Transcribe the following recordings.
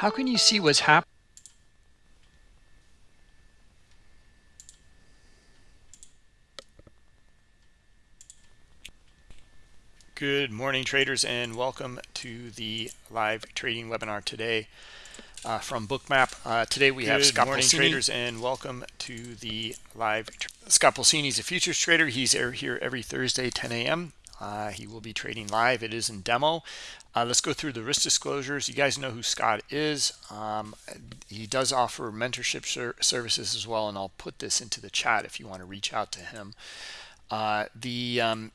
How can you see what's happening? Good morning, traders, and welcome to the live trading webinar today uh, from Bookmap. Uh, today we Good have Scott morning, Pulcini. traders, and welcome to the live. Scott Pulcini is a futures trader. He's here every Thursday, 10 a.m. Uh, he will be trading live. It is in demo. Uh, let's go through the risk disclosures. You guys know who Scott is. Um, he does offer mentorship ser services as well, and I'll put this into the chat if you want to reach out to him. Uh, the um,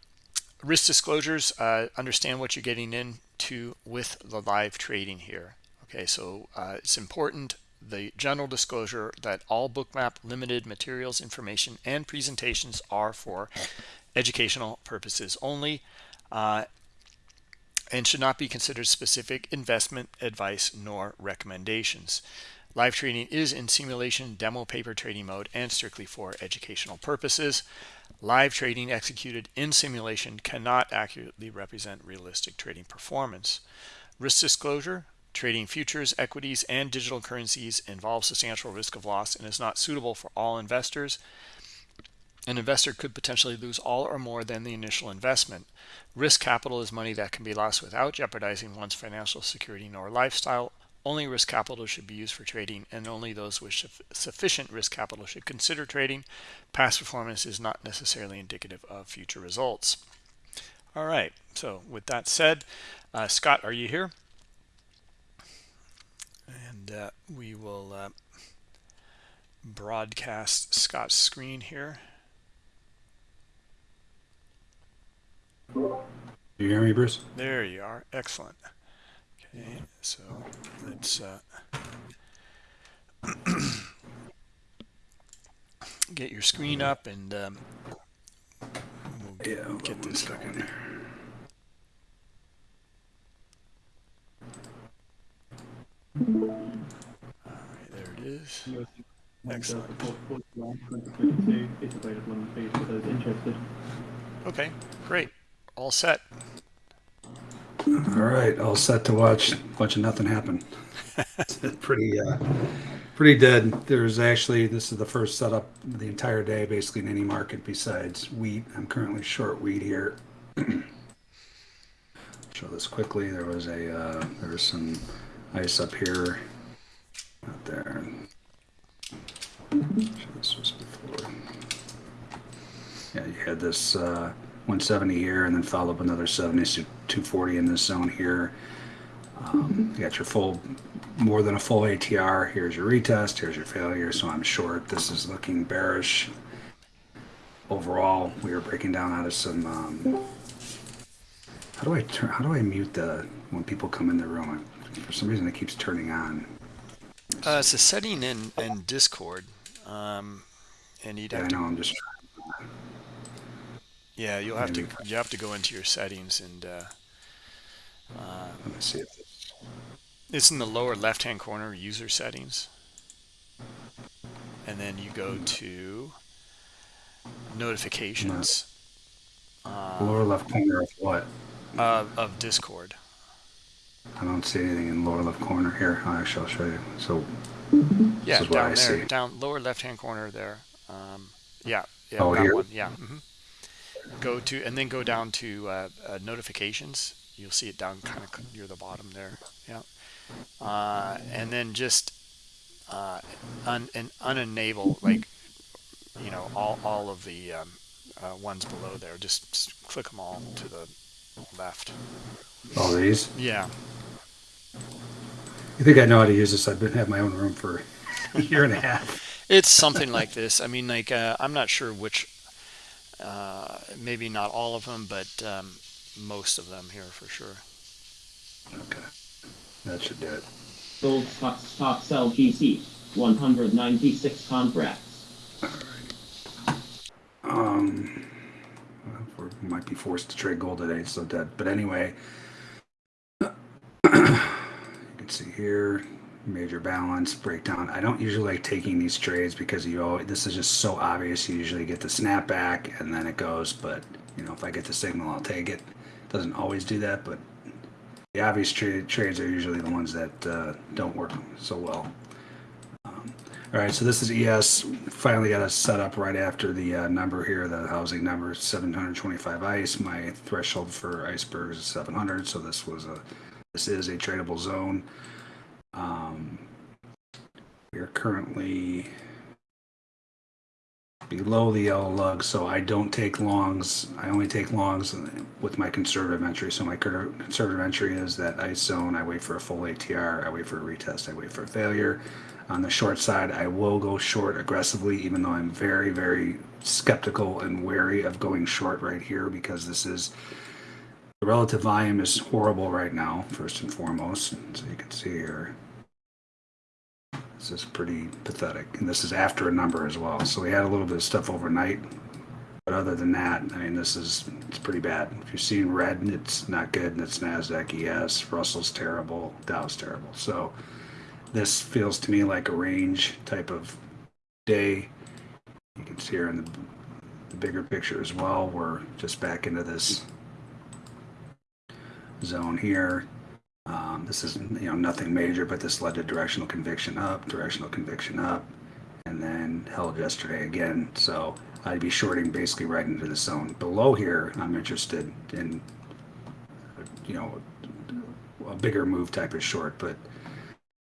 risk disclosures, uh, understand what you're getting into with the live trading here. Okay, so uh, it's important the general disclosure that all bookmap limited materials information and presentations are for educational purposes only uh, and should not be considered specific investment advice nor recommendations live trading is in simulation demo paper trading mode and strictly for educational purposes Live trading executed in simulation cannot accurately represent realistic trading performance. Risk disclosure, trading futures, equities, and digital currencies involves substantial risk of loss and is not suitable for all investors. An investor could potentially lose all or more than the initial investment. Risk capital is money that can be lost without jeopardizing one's financial security nor lifestyle only risk capital should be used for trading, and only those with sufficient risk capital should consider trading. Past performance is not necessarily indicative of future results. All right, so with that said, uh, Scott, are you here? And uh, we will uh, broadcast Scott's screen here. Do you hear me, Bruce? There you are. Excellent. Okay, so let's uh, get your screen up and um, we'll get, yeah, get this going. All right, there it is. Excellent. Okay, great. All set. All right, all set to watch a bunch of nothing happen. pretty, uh, pretty dead. There's actually this is the first setup the entire day, basically in any market besides wheat. I'm currently short wheat here. Show this quickly. There was a uh, there was some ice up here, out there. This was before. Yeah, you had this. Uh, 170 here and then follow up another 70 to 240 in this zone here. Um, you got your full, more than a full ATR. Here's your retest. Here's your failure. So I'm short. This is looking bearish. Overall, we are breaking down out of some. Um, how do I turn? How do I mute the when people come in the room? For some reason, it keeps turning on. Uh, it's a setting in in Discord, um, and you'd have yeah, to. I know. I'm just. Yeah, you'll have to you have to go into your settings and uh, uh, let me see if it's in the lower left hand corner user settings. And then you go to notifications. Uh, lower left corner of what? uh, of discord. I don't see anything in lower left corner here. Actually i'll show you. So yeah down there see. down lower left hand corner there. Um, yeah yeah oh, here? One. yeah mm -hmm go to and then go down to uh, uh, notifications. You'll see it down kind of near the bottom there. Yeah. Uh, and then just uh, un and unenable like you know all, all of the um, uh, ones below there. Just, just click them all to the left. All these? Yeah. You think I know how to use this? I've been have my own room for a year and a half. It's something like this. I mean like uh, I'm not sure which uh, maybe not all of them, but um, most of them here for sure. Okay, that should do it. Sold stock, stock sell GC, 196 contracts. All right. Um, we might be forced to trade gold today, so dead. But anyway, you can see here major balance breakdown. I don't usually like taking these trades because you always, this is just so obvious. You usually get the snapback and then it goes. But you know, if I get the signal, I'll take it. Doesn't always do that, but the obvious tra- trades are usually the ones that uh, don't work so well. Um, all right, so this is ES. Finally got us set up right after the uh, number here, the housing number, 725 ice. My threshold for icebergs is 700, so this was a this is a tradable zone. Um, we are currently below the yellow lug, so I don't take longs. I only take longs with my conservative entry. So my conservative entry is that ice zone. I wait for a full ATR. I wait for a retest. I wait for a failure. On the short side, I will go short aggressively, even though I'm very, very skeptical and wary of going short right here because this is the relative volume is horrible right now, first and foremost. So you can see here. This is pretty pathetic. And this is after a number as well. So we had a little bit of stuff overnight. But other than that, I mean, this is it's pretty bad. If you're seeing red, it's not good. And it's NASDAQ ES. Russell's terrible. Dow's terrible. So this feels to me like a range type of day. You can see here in the, the bigger picture as well. We're just back into this zone here. Um, this is you know nothing major, but this led to directional conviction up, directional conviction up, and then held yesterday again. So I'd be shorting basically right into the zone. Below here, I'm interested in you know a bigger move type of short, but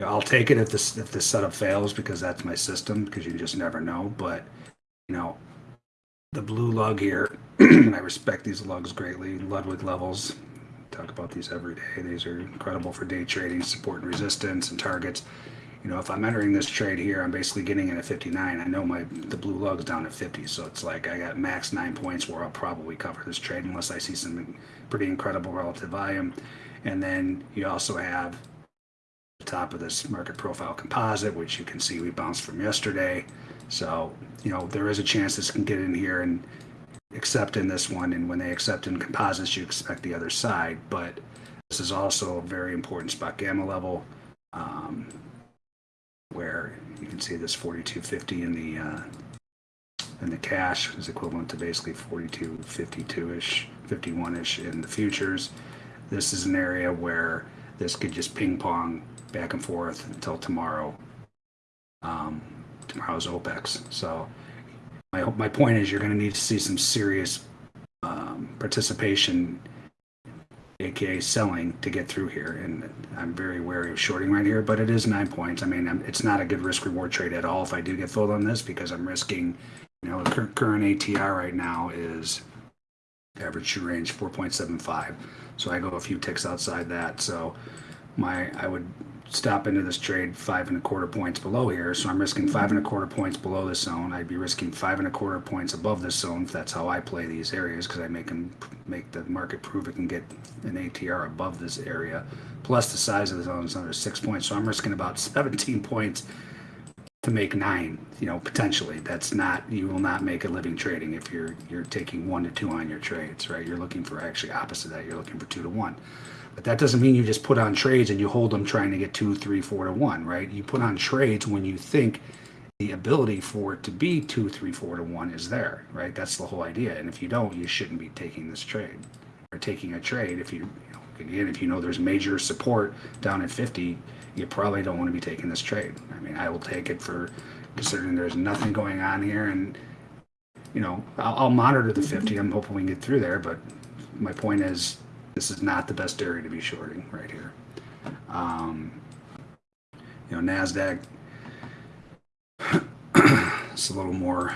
I'll take it if this if this setup fails because that's my system because you just never know. But you know the blue lug here, and I respect these lugs greatly. Ludwig levels talk about these every day. These are incredible for day trading, support and resistance and targets. You know, if I'm entering this trade here, I'm basically getting in at 59. I know my the blue lug's down at 50, so it's like I got max nine points where I'll probably cover this trade unless I see some pretty incredible relative volume. And then you also have the top of this market profile composite, which you can see we bounced from yesterday. So, you know, there is a chance this can get in here and accept in this one, and when they accept in composites, you expect the other side. But this is also a very important spot gamma level, um, where you can see this 4250 in the uh, in the cash is equivalent to basically 4252 ish, 51 ish in the futures. This is an area where this could just ping pong back and forth until tomorrow. Um, tomorrow's OPEX. So my, my point is you're going to need to see some serious um, participation aka selling to get through here and i'm very wary of shorting right here but it is nine points. I mean I'm, it's not a good risk reward trade at all if i do get filled on this because i'm risking you know the cur- current atr right now is average true range 4.75 so i go a few ticks outside that. So my i would stop into this trade five and a quarter points below here. So I'm risking five and a quarter points below this zone. I'd be risking five and a quarter points above this zone if that's how I play these areas because I make them make the market prove it can get an ATR above this area. Plus the size of the zone is under six points. So I'm risking about 17 points to make nine, you know, potentially. That's not you will not make a living trading if you're you're taking one to two on your trades, right? You're looking for actually opposite that. You're looking for two to one. But that doesn't mean you just put on trades and you hold them trying to get two, three, four to one, right? You put on trades when you think the ability for it to be two, three, four to one is there, right? That's the whole idea. And if you don't, you shouldn't be taking this trade or taking a trade. If you, you know, again, if you know there's major support down at 50, you probably don't want to be taking this trade. I mean, I will take it for considering there's nothing going on here and you know, I'll, I'll monitor the 50. I'm hoping we can get through there, but my point is this is not the best area to be shorting right here. Um, you know, NASDAQ, it's a little more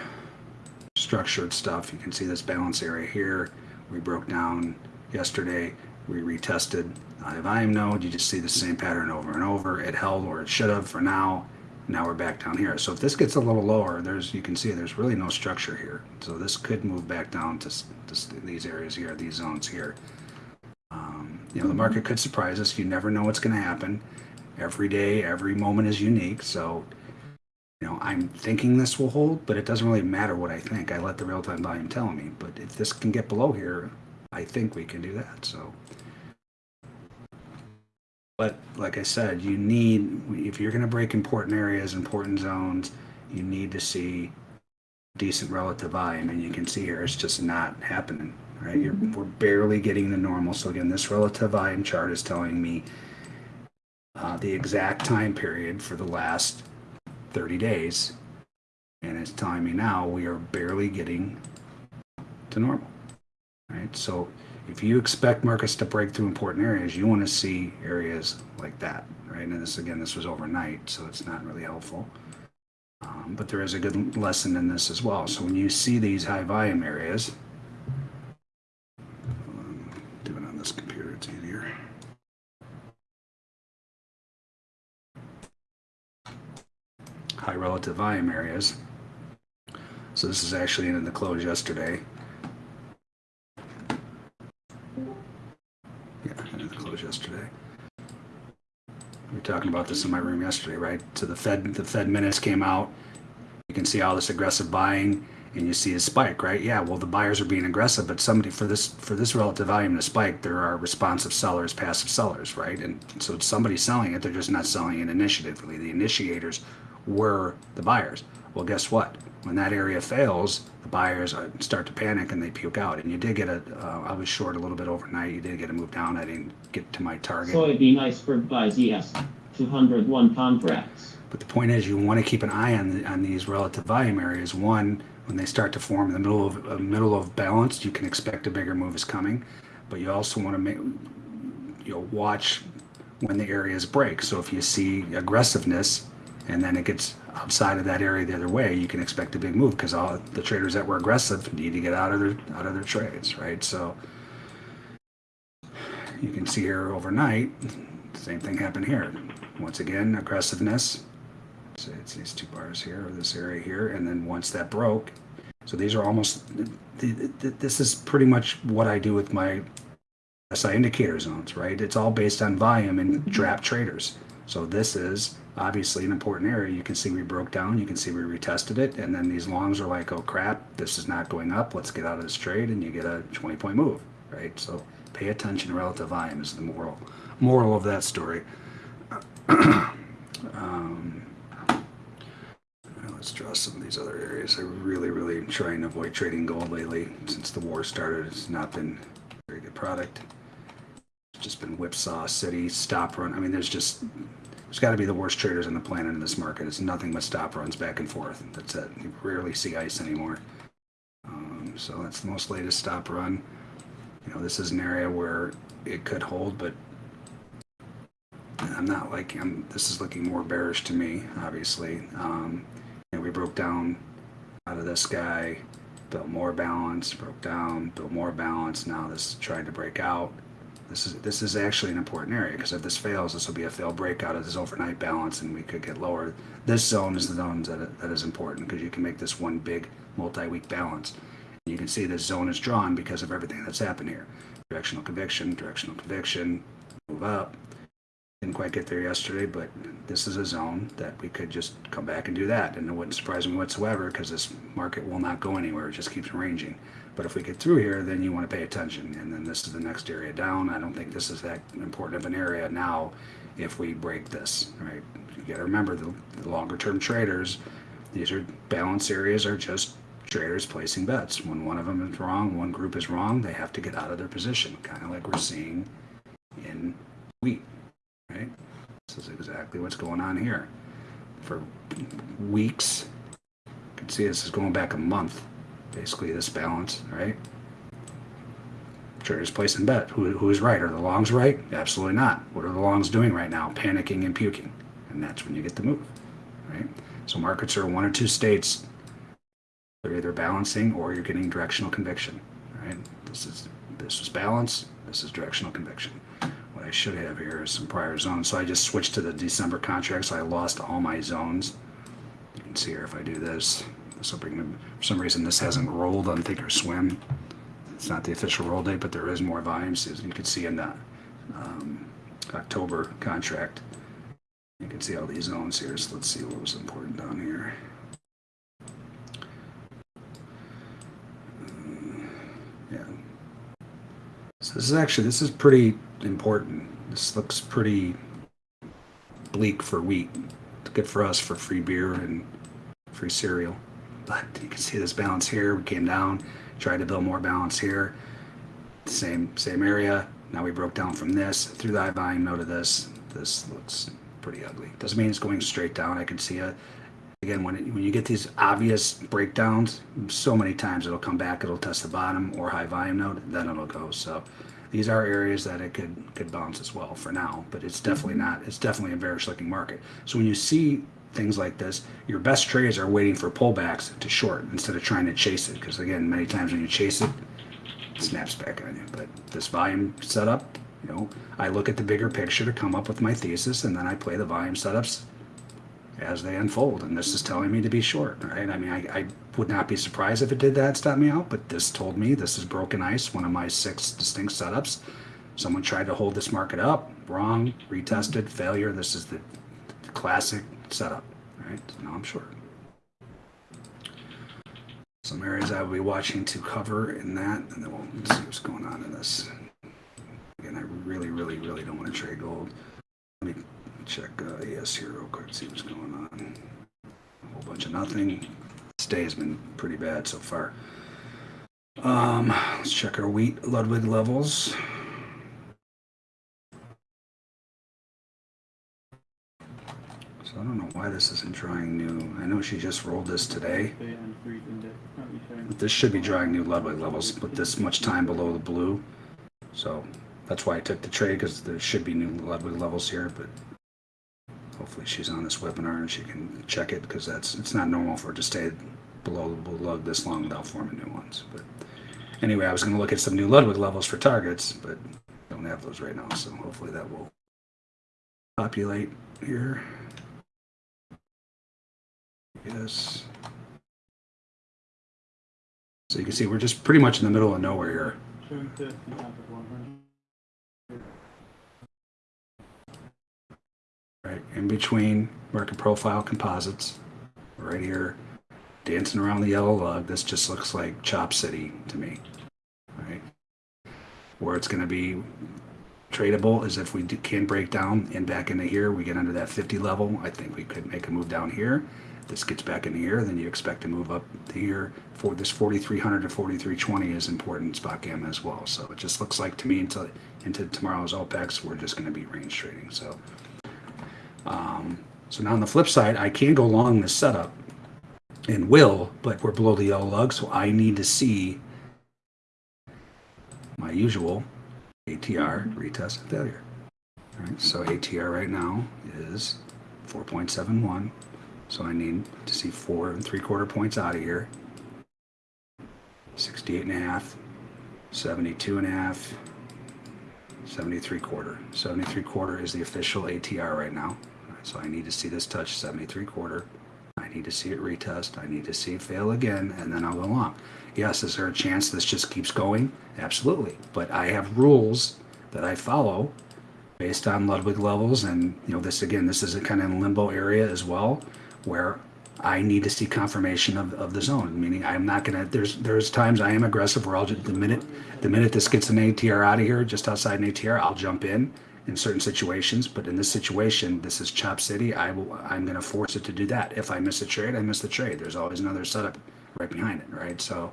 structured stuff. You can see this balance area here. We broke down yesterday. We retested the volume node. You just see the same pattern over and over. It held or it should have for now. Now we're back down here. So if this gets a little lower, there's you can see there's really no structure here. So this could move back down to, to these areas here, these zones here. You know, the market could surprise us. You never know what's going to happen. Every day, every moment is unique. So, you know, I'm thinking this will hold, but it doesn't really matter what I think. I let the real time volume tell me. But if this can get below here, I think we can do that. So, but like I said, you need, if you're going to break important areas, important zones, you need to see decent relative volume. And you can see here, it's just not happening. Right? You're, we're barely getting the normal. So again, this relative volume chart is telling me uh, the exact time period for the last 30 days. And it's telling me now we are barely getting to normal, right? So if you expect markets to break through important areas, you want to see areas like that, right? And this, again, this was overnight, so it's not really helpful. Um, but there is a good lesson in this as well. So when you see these high volume areas, um, do it on this computer, it's easier. High relative volume areas. So this is actually in the close yesterday. Yeah, in the close yesterday. We were talking about this in my room yesterday, right? So the Fed, the Fed minutes came out. You can see all this aggressive buying, and you see a spike, right? Yeah, well, the buyers are being aggressive, but somebody for this for this relative volume to spike, there are responsive sellers, passive sellers, right? And so somebody's selling it, they're just not selling it initiatively. The initiators were the buyers. Well, guess what? When that area fails, the buyers uh, start to panic and they puke out. And you did get a. Uh, I was short a little bit overnight. You did get a move down. I didn't get to my target. Soybean iceberg by yes, 201 contracts. But the point is, you want to keep an eye on the, on these relative volume areas. One, when they start to form in the middle of uh, middle of balance, you can expect a bigger move is coming. But you also want to make you know watch when the areas break. So if you see aggressiveness, and then it gets outside of that area the other way, you can expect a big move because all the traders that were aggressive need to get out of their out of their trades, right? So you can see here overnight, same thing happened here. Once again, aggressiveness. So it's these two bars here, or this area here, and then once that broke, so these are almost. This is pretty much what I do with my SI indicator zones, right? It's all based on volume and trap traders. So this is obviously an important area. You can see we broke down, you can see we retested it, and then these longs are like, oh crap, this is not going up, let's get out of this trade, and you get a 20 point move, right? So pay attention to relative volume is the moral moral of that story. um, draw some of these other areas. I really, really am trying to avoid trading gold lately. Since the war started, it's not been a very good product. It's just been whipsaw city, stop run. I mean, there's just there's got to be the worst traders on the planet in this market. It's nothing but stop runs back and forth. That's it. You rarely see ice anymore. Um, so that's the most latest stop run. You know, this is an area where it could hold, but I'm not like I'm. This is looking more bearish to me, obviously. Um, know, we broke down out of this guy, built more balance, broke down, built more balance. Now this is trying to break out. This is this is actually an important area because if this fails, this will be a failed breakout of this overnight balance, and we could get lower. This zone is the zone that that is important because you can make this one big multi-week balance. You can see this zone is drawn because of everything that's happened here. Directional conviction, directional conviction, move up. Didn't quite get there yesterday, but this is a zone that we could just come back and do that. And it wouldn't surprise me whatsoever because this market will not go anywhere. It just keeps ranging. But if we get through here, then you want to pay attention. And then this is the next area down. I don't think this is that important of an area now if we break this, right? You got to remember the, the longer term traders, these are balance areas are just traders placing bets. When one of them is wrong, one group is wrong, they have to get out of their position, kind of like we're seeing in wheat? This is exactly what's going on here. For weeks, you can see this is going back a month, basically this balance, right? Traders placing bet. Who, who is right? Are the longs right? Absolutely not. What are the longs doing right now? Panicking and puking. And that's when you get the move, right? So markets are one or two states they're either balancing or you're getting directional conviction. Right? This is this is balance. This is directional conviction. I should have here is some prior zones. So I just switched to the December contract. So I lost all my zones. You can see here if I do this, this will bring them. For some reason, this hasn't rolled on Thinkorswim. It's not the official roll date, but there is more volumes. As you can see in the um, October contract, you can see all these zones here. So let's see what was important down here. Yeah. So this is actually this is pretty important. This looks pretty bleak for wheat. It's good for us for free beer and free cereal. But you can see this balance here. We came down, tried to build more balance here. same same area. Now we broke down from this through the high volume node of this. This looks pretty ugly. Doesn't mean it's going straight down. I can see it. Again, when, it, when you get these obvious breakdowns, so many times it'll come back, it'll test the bottom or high volume node, then it'll go. So these are areas that it could could bounce as well for now, but it's definitely mm-hmm. not. It's definitely a bearish looking market. So when you see things like this, your best trades are waiting for pullbacks to short instead of trying to chase it. Because again, many times when you chase it, it snaps back on you. But this volume setup, you know, I look at the bigger picture to come up with my thesis, and then I play the volume setups as they unfold. And this is telling me to be short, right? I mean, I, I would not be surprised if it did that, stop me out, but this told me this is broken ice, one of my six distinct setups. Someone tried to hold this market up, wrong, retested, failure. This is the classic setup, right? Now I'm short. Some areas I will be watching to cover in that, and then we'll see what's going on in this. Again, I really, really, really don't want to trade gold. Let me check uh, here real quick, see what's going on. A whole bunch of nothing. This day has been pretty bad so far. Um, let's check our wheat Ludwig levels. So I don't know why this isn't drawing new. I know she just rolled this today. But this should be drawing new Ludwig levels but this much time below the blue. So that's why I took the trade because there should be new Ludwig levels here. But hopefully she's on this webinar and she can check it because that's it's not normal for it to stay below the blue this long without forming new ones. But anyway, I was going to look at some new Ludwig levels for targets, but don't have those right now. So hopefully that will populate here. Yes. So you can see we're just pretty much in the middle of nowhere here. Right in between market profile composites, right here, dancing around the yellow lug. This just looks like Chop City to me. Right, where it's going to be tradable is if we can break down and back into here, we get under that 50 level. I think we could make a move down here this gets back in here, then you expect to move up here. For this 4300 to 4320 is important spot gamma as well. So it just looks like to me until into tomorrow's OPEX, we're just going to be range trading. So, um, so now on the flip side, I can go long this setup and will, but we're below the yellow lug, so I need to see my usual ATR retest and failure. All right, so ATR right now is 4.71. So I need to see four and three quarter points out of here. 68 and a half, 72 and a half, 73 quarter. 73 quarter is the official ATR right now. So I need to see this touch 73 quarter. I need to see it retest. I need to see it fail again, and then I'll go long. Yes, is there a chance this just keeps going? Absolutely. But I have rules that I follow based on Ludwig levels, and you know this again. This is a kind of limbo area as well where I need to see confirmation of, of the zone. Meaning, I'm not gonna. There's there's times I am aggressive where I'll just the minute the minute this gets an ATR out of here, just outside an ATR, I'll jump in in certain situations. But in this situation, this is Chop City. I will. I'm gonna force it to do that. If I miss a trade, I miss the trade. There's always another setup right behind it, right? So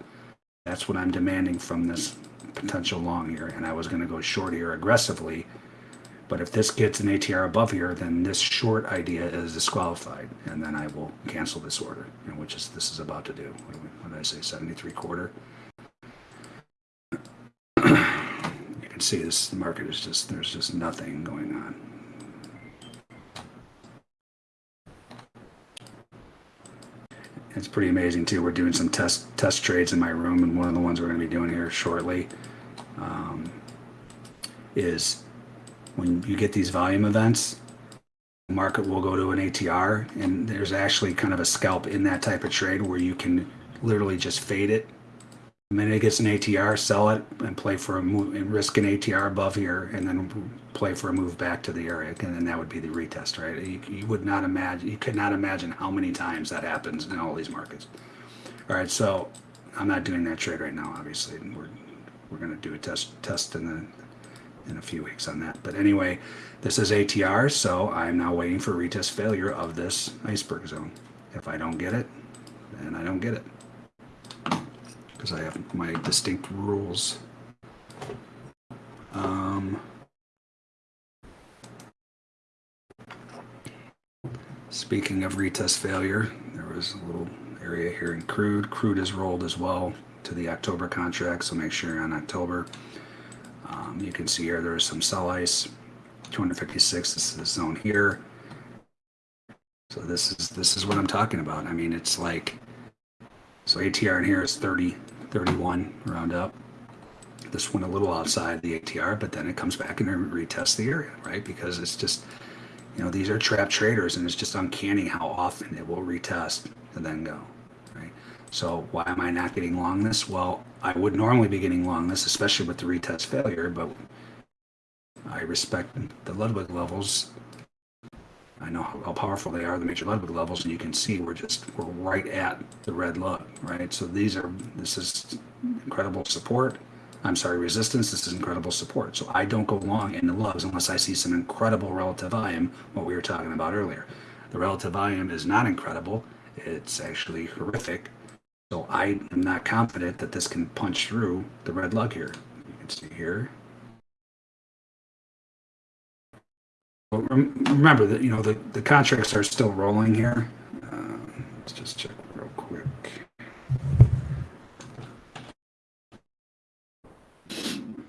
that's what I'm demanding from this potential long here. And I was gonna go short here aggressively but if this gets an ATR above here, then this short idea is disqualified, and then I will cancel this order, which is this is about to do. What did I say? 73 quarter. you can see this the market is just there's just nothing going on. It's pretty amazing too. We're doing some test test trades in my room, and one of the ones we're going to be doing here shortly um, is when you get these volume events, market will go to an ATR, and there's actually kind of a scalp in that type of trade where you can literally just fade it. The minute it gets an ATR, sell it and play for a move and risk an ATR above here, and then play for a move back to the area, and then that would be the retest, right? You, you would not imagine, you could not imagine how many times that happens in all these markets. All right, so I'm not doing that trade right now, obviously. We're we're going to do a test test in the in a few weeks on that. But anyway, this is ATR, so I'm now waiting for retest failure of this iceberg zone. If I don't get it, then I don't get it because I have my distinct rules. Um, speaking of retest failure, there was a little area here in crude. Crude is rolled as well to the October contract, so make sure on October. Um, you can see here there is some cell ice, 256, this is the zone here. So this is this is what I'm talking about. I mean, it's like, so ATR in here is 30, 31 round up. This went a little outside the ATR, but then it comes back and retests the area, right? Because it's just you know these are trap traders, and it's just uncanny how often it will retest and then go, right? So why am I not getting long this? Well, I would normally be getting long this, especially with the retest failure, but I respect the Ludwig levels. I know how powerful they are, the major Ludwig levels, and you can see we're just we're right at the red lug, right? So these are this is incredible support. I'm sorry, resistance. This is incredible support. So I don't go long in the lugs unless I see some incredible relative volume, what we were talking about earlier. The relative volume is not incredible. It's actually horrific. So I am not confident that this can punch through the red lug here. You can see here. Remember that, you know, the, the contracts are still rolling here. Uh, let's just check real quick.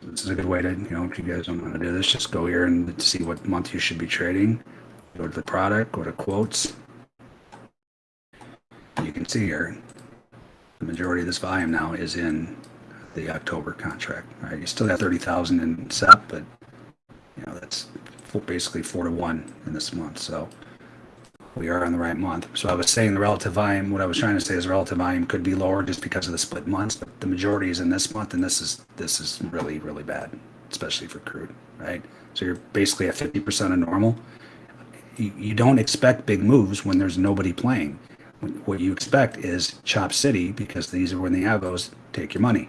This is a good way to, you know, if you guys don't want to do this, just go here and see what month you should be trading. Go to the product, go to quotes. You can see here, the majority of this volume now is in the October contract. Right, you still got 30,000 in SEP, but you know, that's basically four to one in this month. So we are in the right month. So I was saying the relative volume, what I was trying to say is relative volume could be lower just because of the split months, but the majority is in this month, and this is this is really, really bad, especially for crude, right? So you're basically at 50% of normal. You, you don't expect big moves when there's nobody playing. What you expect is chop city because these are when the algos take your money,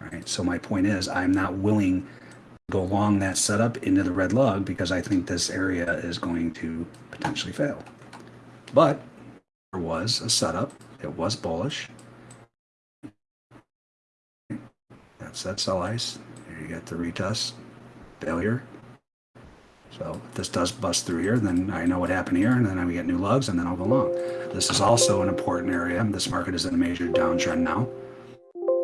right? So my point is I'm not willing go along that setup into the red lug because I think this area is going to potentially fail. But there was a setup. It was bullish. That's that sell ice. Here you get the retest failure. So if this does bust through here, then I know what happened here, and then I get new lugs, and then I'll go long. This is also an important area. This market is in a major downtrend now.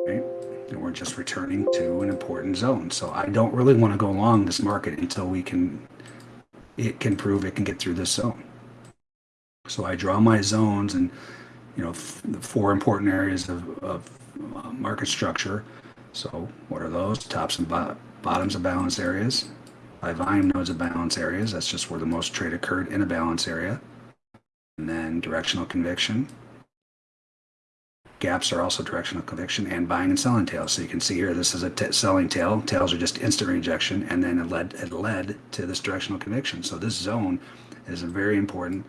Okay and we're just returning to an important zone. So I don't really want to go along this market until we can, it can prove it can get through this zone. So I draw my zones and, you know, the four important areas of, of uh, market structure. So what are those? Tops and bottoms of balance areas. By volume nodes of balance areas, that's just where the most trade occurred in a balance area. And then directional conviction, gaps are also directional conviction and buying and selling tails. So you can see here, this is a selling tail. Tails are just instant rejection, and then it led it led to this directional conviction. So this zone is a very important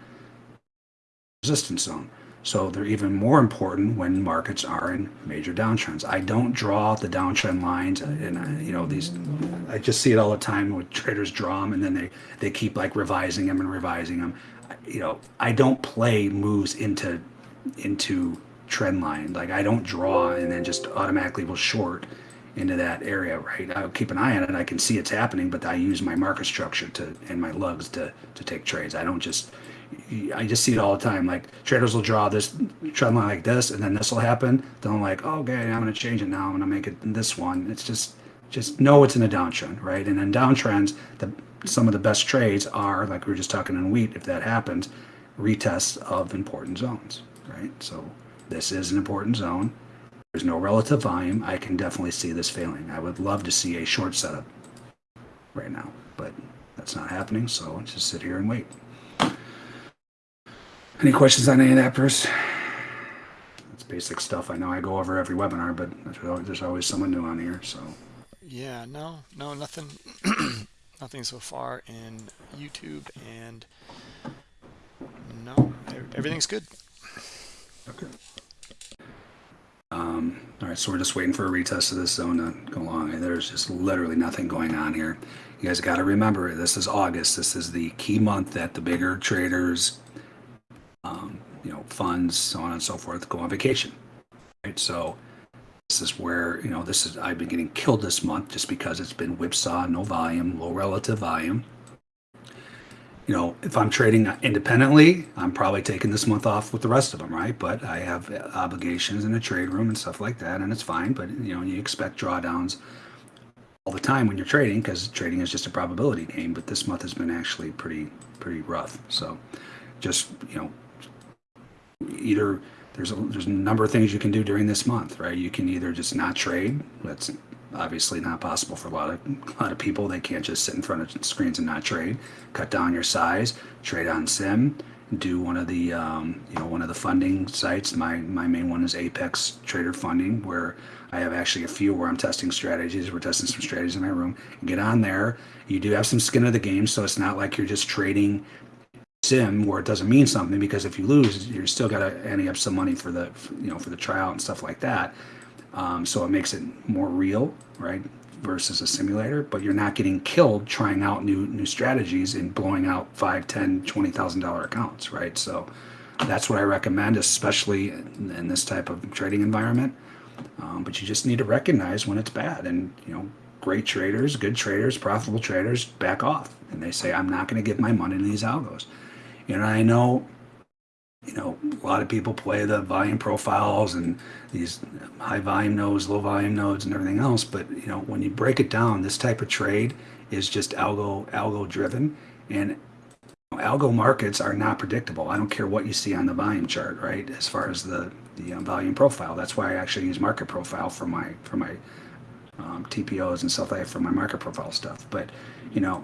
resistance zone. So they're even more important when markets are in major downtrends. I don't draw the downtrend lines, and uh, you know these. I just see it all the time when traders draw them, and then they they keep like revising them and revising them. You know, I don't play moves into into trend line. Like I don't draw and then just automatically will short into that area, right? I'll keep an eye on it. I can see it's happening, but I use my market structure to and my lugs to to take trades. I don't just I just see it all the time. Like traders will draw this trend line like this, and then this will happen. Then I'm like, oh, okay, I'm gonna change it now. I'm gonna make it this one. It's just just know it's in a downtrend, right? And in downtrends, the some of the best trades are like we were just talking in wheat. If that happens, retests of important zones, right? So this is an important zone. There's no relative volume. I can definitely see this failing. I would love to see a short setup right now, but that's not happening. So just sit here and wait. Any questions on any of that, Bruce? That's basic stuff. I know I go over every webinar, but there's always someone new on here. So yeah, no, no, nothing, nothing so far in YouTube, and no, everything's good. Okay. Um, all right, so we're just waiting for a retest of this zone to go along. There's just literally nothing going on here. You guys got to remember, this is August. This is the key month that the bigger traders, um, you know, funds, so on and so forth, go on vacation. Right, so this is where you know this is I've been getting killed this month just because it's been whipsaw, no volume, low relative volume. You know, if I'm trading independently, I'm probably taking this month off with the rest of them, right? But I have obligations in a trade room and stuff like that, and it's fine. But you know, you expect drawdowns all the time when you're trading because trading is just a probability game. But this month has been actually pretty pretty rough. So just you know, either there's a there's a number of things you can do during this month, right? You can either just not trade. That's obviously not possible for a lot of a lot of people. They can't just sit in front of screens and not trade. Cut down your size. Trade on Sim. Do one of the um, you know one of the funding sites. My my main one is Apex Trader Funding, where I have actually a few where I'm testing strategies. We're testing some strategies in my room. Get on there. You do have some skin of the game, so it's not like you're just trading sim where it doesn't mean something because if you lose you're still got to ante up some money for the you know for the tryout and stuff like that um, so it makes it more real right versus a simulator. But you're not getting killed trying out new new strategies and blowing out five ten twenty thousand dollar accounts right? So that's what i recommend especially in, in this type of trading environment. Um, but you just need to recognize when it's bad and you know great traders good traders profitable traders back off and they say i'm not going to give my money to these algos. And I know, you know, a lot of people play the volume profiles and these high volume nodes, low volume nodes, and everything else. But you know, when you break it down, this type of trade is just algo algo driven, and you know, algo markets are not predictable. I don't care what you see on the volume chart, right? As far as the the um, volume profile, that's why I actually use market profile for my for my um, TPOs and stuff like that for my market profile stuff. But you know,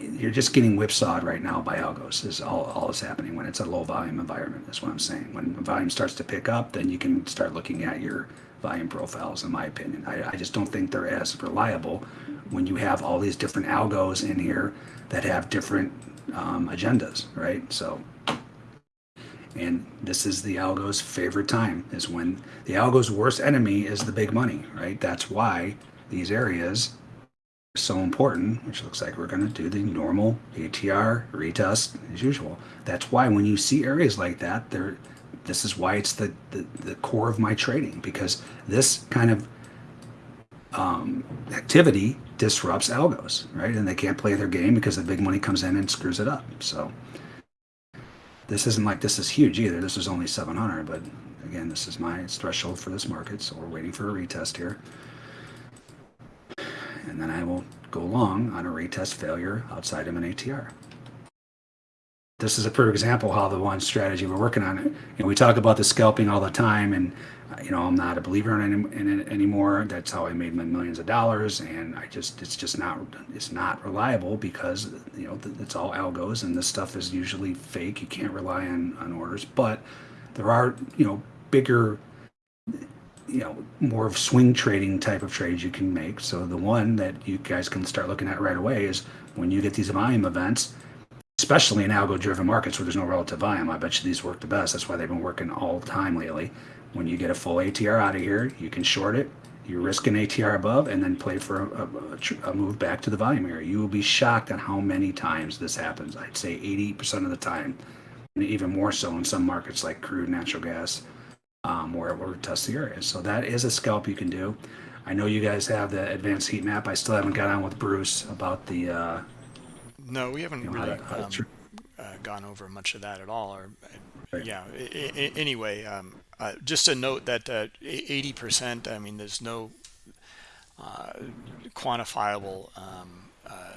you're just getting whipsawed right now by algos is all, all is happening when it's a low volume environment is what i'm saying. When volume starts to pick up then you can start looking at your volume profiles in my opinion. I, I just don't think they're as reliable when you have all these different algos in here that have different um, agendas right? So and this is the algo's favorite time is when the algo's worst enemy is the big money right? That's why these areas so important, which looks like we're going to do the normal ATR retest as usual. That's why when you see areas like that, there, this is why it's the, the, the core of my trading because this kind of um, activity disrupts algos, right? And they can't play their game because the big money comes in and screws it up. So this isn't like this is huge either. This is only 700, but again, this is my threshold for this market. So we're waiting for a retest here and then I will go long on a retest failure outside of an ATR. This is a perfect example how the one strategy we're working on. You know, we talk about the scalping all the time, and you know I'm not a believer in in it anymore. That's how I made my millions of dollars, and I just it's just not it's not reliable because you know it's all algos, and this stuff is usually fake. You can't rely on on orders, but there are you know bigger you know more of swing trading type of trades you can make. So the one that you guys can start looking at right away is when you get these volume events, especially in algo-driven markets where there's no relative volume. I bet you these work the best. That's why they've been working all the time lately. When you get a full ATR out of here, you can short it. You risk an ATR above and then play for a, a, a move back to the volume area. You will be shocked on how many times this happens. I'd say 80% of the time, and even more so in some markets like crude, natural gas, um, where we're test the areas. So that is a scalp you can do. I know you guys have the advanced heat map. I still haven't got on with Bruce about the. Uh, no, we haven't you know, really to- um, uh, gone over much of that at all. Or Right. yeah. Anyway, um, uh, just a note that uh, eighty percent. I mean, there's no uh, quantifiable um, uh,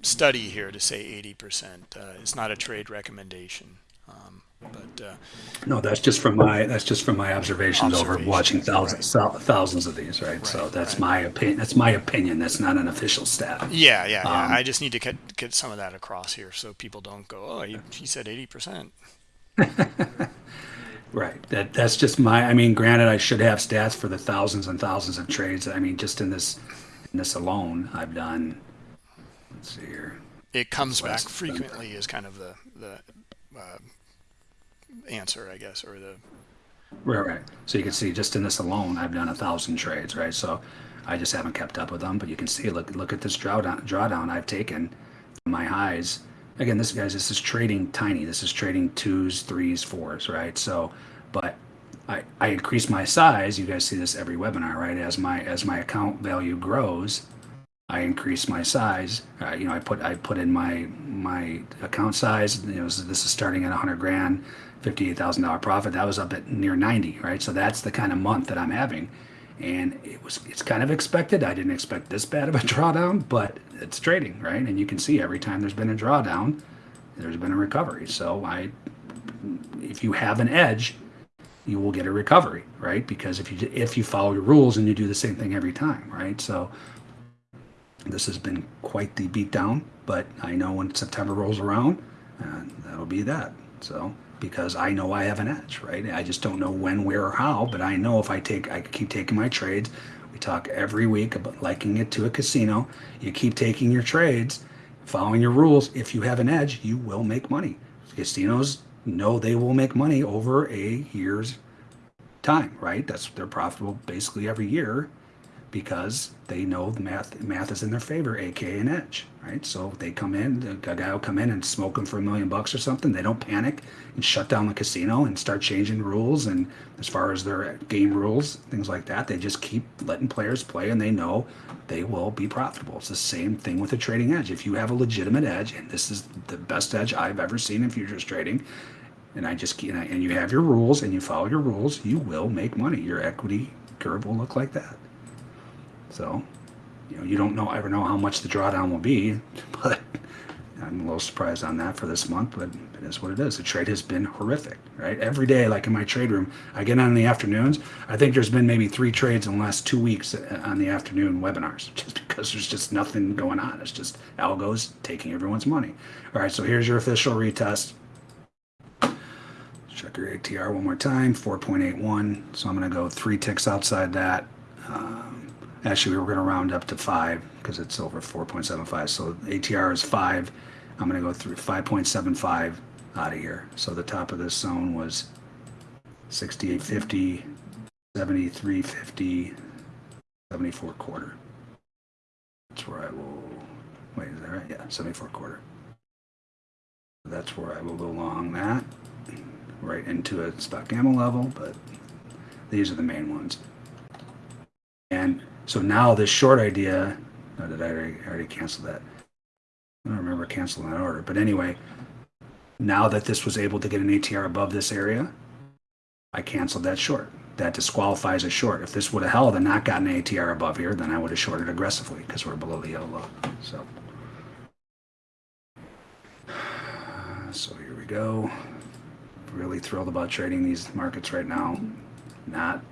study here to say eighty percent. Uh, it's not a trade recommendation. But uh, No, that's just from my that's just from my observations, over watching thousands thou- thousands of these, right? so that's right. my opinion. That's my opinion. That's not an official stat. yeah, yeah, yeah. Um, I just need to get get some of that across here so people don't go, oh, he, he said eighty percent. Right. That that's just my. I mean, granted, I should have stats for the thousands and thousands of trades. I mean, just in this in this alone, I've done. Let's see here. It comes back frequently is kind of the the uh, answer, I guess, or the Right, right. So you can see just in this alone, I've done a thousand trades, right? So I just haven't kept up with them, but you can see, look, look at this drawdown, drawdown I've taken my highs. Again, this guys, this is trading tiny. This is trading twos, threes, fours, right? So, but I, I increase my size. You guys see this every webinar, right? As my as my account value grows, I increase my size. Uh, you know, I put I put in my my account size. You know, this is starting at 100 grand, fifty-eight thousand dollar profit. That was up at near 90, right? So that's the kind of month that I'm having, and it was it's kind of expected. I didn't expect this bad of a drawdown, but it's trading, right? And you can see every time there's been a drawdown, there's been a recovery. So I, if you have an edge, you will get a recovery, right? Because if you if you follow your rules and you do the same thing every time, right? So this has been quite the beatdown, but I know when September rolls around, uh, that'll be that. So because I know I have an edge, right? I just don't know when, where, or how, but I know if I take, I keep taking my trades. We talk every week about liking it to a casino. You keep taking your trades, following your rules. If you have an edge, you will make money. Casinos know they will make money over a year's time, right? That's they're profitable basically every year because they know the math math is in their favor, aka an edge, right? So they come in, a guy will come in and smoke them for a million bucks or something. They don't panic and shut down the casino and start changing rules and as far as their game rules, things like that. They just keep letting players play and they know they will be profitable. It's the same thing with a trading edge. If you have a legitimate edge, and this is the best edge I've ever seen in futures trading, and I just and, I, and you have your rules and you follow your rules, you will make money. Your equity curve will look like that. So, you know, you don't know ever know how much the drawdown will be, but I'm a little surprised on that for this month, but it is what it is. The trade has been horrific, right? Every day, like in my trade room, I get on in the afternoons. I think there's been maybe three trades in the last two weeks on the afternoon webinars, just because there's just nothing going on. It's just algos taking everyone's money. All right, so here's your official retest. Check your ATR one more time, 4.81. So I'm going to go three ticks outside that. Um, Actually, we were going to round up to five because it's over 4.75. So ATR is five. I'm going to go through 5.75 out of here. So the top of this zone was 68.50, 73.50, 74 quarter. That's where I will, wait, is that right? Yeah, 74 quarter. That's where I will go along that, right into a spot gamma level, but these are the main ones. So now this short idea, no, did I already, already cancel that? I don't remember canceling that order. But anyway, now that this was able to get an ATR above this area, I canceled that short. That disqualifies a short. If this would have held and not gotten an ATR above here, then I would have shorted aggressively because we're below the yellow low. So, so here we go. Really thrilled about trading these markets right now. Not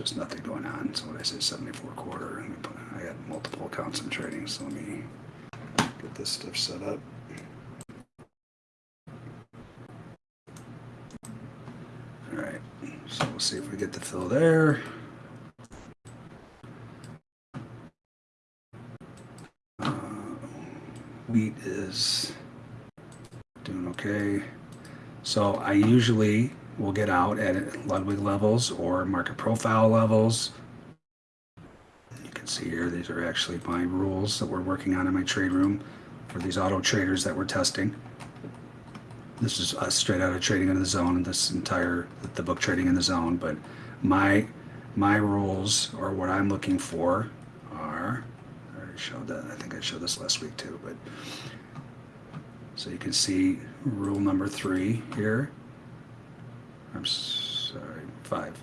there's nothing going on. So what I say, 74 quarter. I got multiple accounts in trading, so let me get this stuff set up. All right, so we'll see if we get the fill there. Uh, wheat is doing okay. So I usually will get out at Ludwig levels or market profile levels. You can see here, these are actually my rules that we're working on in my trade room for these auto traders that we're testing. This is us straight out of trading in the zone and this entire, the book trading in the zone, but my, my rules or what I'm looking for are, I already showed that, I think I showed this last week too, but so you can see rule number three here I'm sorry, five.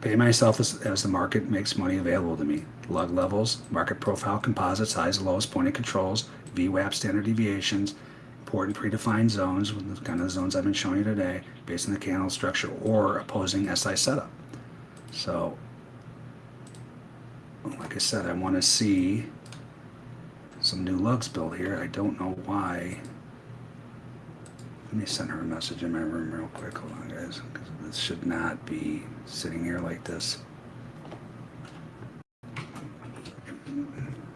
Pay myself as, as the market makes money available to me. Lug levels, market profile composites, highs, lows, point of controls, VWAP standard deviations, important predefined zones, the kind of the zones I've been showing you today, based on the candle structure or opposing SI setup. So, like I said, I want to see some new lugs built here. I don't know why let me send her a message in my room real quick. Hold on, guys. This should not be sitting here like this.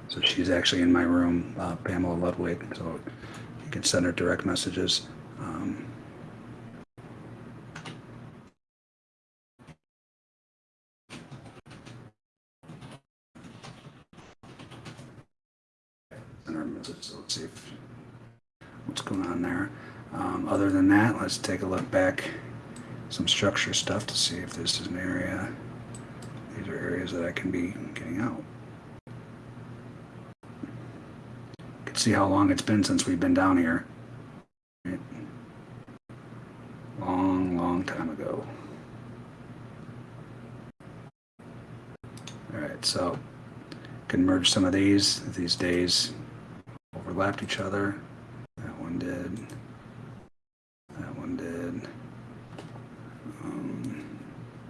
So she's actually in my room, uh, Pamela Ludwig. So you can send her direct messages. Um. So let's see if, what's going on there. Um, other than that, let's take a look back some structure stuff to see if this is an area. These are areas that I can be getting out. You can see how long it's been since we've been down here. Long, long time ago. All right, so can merge some of these. These days overlapped each other. That one did. That one did. Um,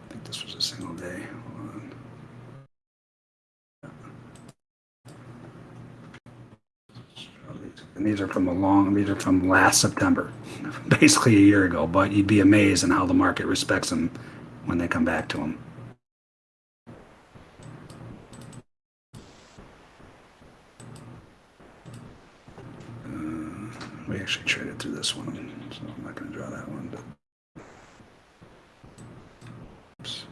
I think this was a single day. Hold on. And these are from a long, these are from last September, basically a year ago. But you'd be amazed in how the market respects them when they come back to them. Uh, we actually traded through this one, so I'm not going to draw that one. But Oops.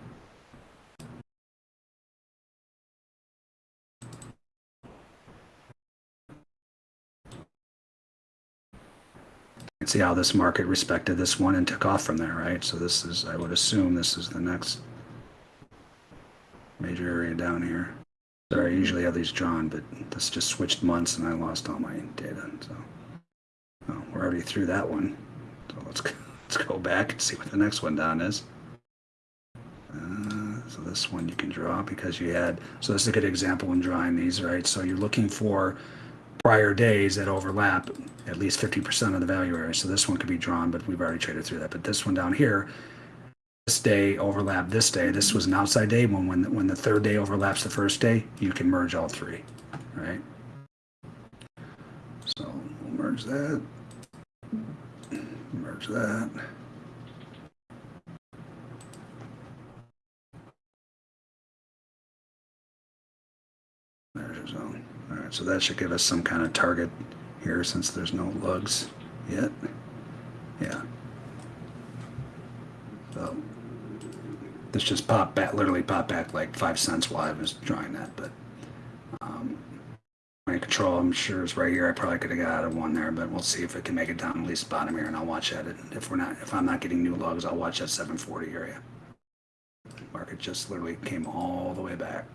And see how this market respected this one and took off from there, right? So this is, I would assume this is the next major area down here. Sorry, I usually have these drawn, but this just switched months and I lost all my data. So oh, we're already through that one. So let's go, let's go back and see what the next one down is. Uh, so this one you can draw because you had, so this is a good example when drawing these, right? So you're looking for prior days that overlap at least 50% of the value area. So this one could be drawn, but we've already traded through that. But this one down here, this day overlap this day. This was an outside day. When when the, when the third day overlaps the first day, you can merge all three, right? So we'll merge that, merge that. There's your zone. So that should give us some kind of target here since there's no lugs yet. Yeah. So this just popped back, literally popped back like five cents while I was drawing that, but um, my control, I'm sure is right here. I probably could have got out of one there, but we'll see if it can make it down at least bottom here, and I'll watch at it. If we're not, if I'm not getting new lugs, I'll watch that 740 area. Market just literally came all the way back.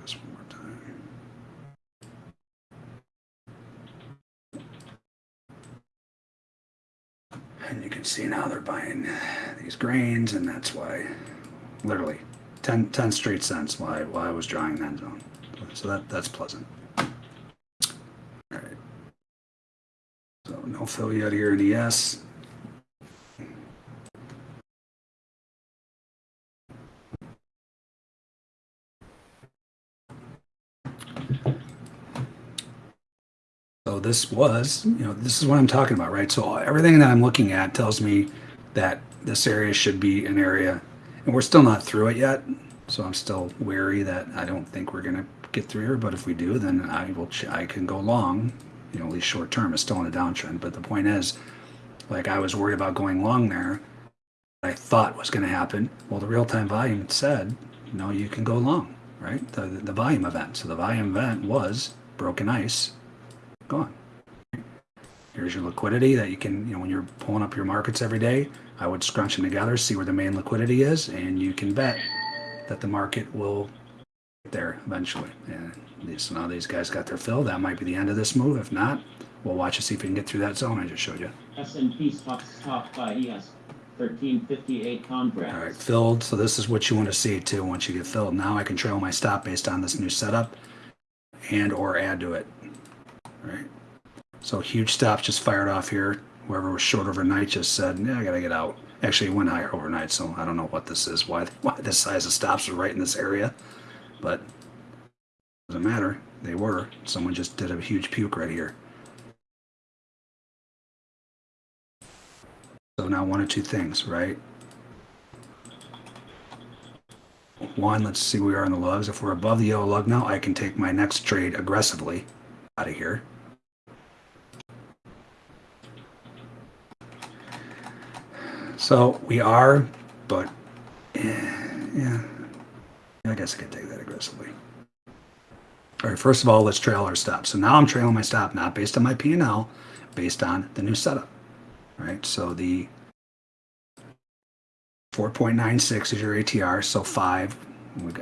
This one more time. And you can see now they're buying these grains, and that's why, literally, 10, 10 straight cents why, why I was drawing that zone. So that, that's pleasant. All right. So no fill yet here in ES. This was, you know, this is what I'm talking about, right? So everything that I'm looking at tells me that this area should be an area, and we're still not through it yet. So I'm still wary that I don't think we're gonna get through here. But if we do, then I will, I can go long, you know, at least short term. It's still in a downtrend. But the point is, like I was worried about going long there. I thought was going to happen. Well, the real time volume said, no, you can go long, right? The, the volume event. So the volume event was broken ice gone. Here's your liquidity that you can, you know, when you're pulling up your markets every day, I would scrunch them together, see where the main liquidity is, and you can bet that the market will get there eventually. And these, so now these guys got their fill. That might be the end of this move. If not, we'll watch to see if we can get through that zone I just showed you. S&P stocks top by ES 1358 contracts. All right, filled. So this is what you want to see too. Once you get filled, now I can trail my stop based on this new setup, and or add to it. Right. So huge stops just fired off here. Whoever was short overnight just said, "Yeah, I gotta get out." Actually, it went higher overnight, so I don't know what this is. Why why this size of stops are right in this area, but doesn't matter. They were. Someone just did a huge puke right here. So now one of two things, right? One, let's see where we are in the lugs. If we're above the yellow lug now, I can take my next trade aggressively out of here. So we are, but eh, yeah, I guess I could take that aggressively. All right, first of all, let's trail our stop. So now I'm trailing my stop, not based on my P&L, based on the new setup. All right, so the 4.96 is your ATR, so five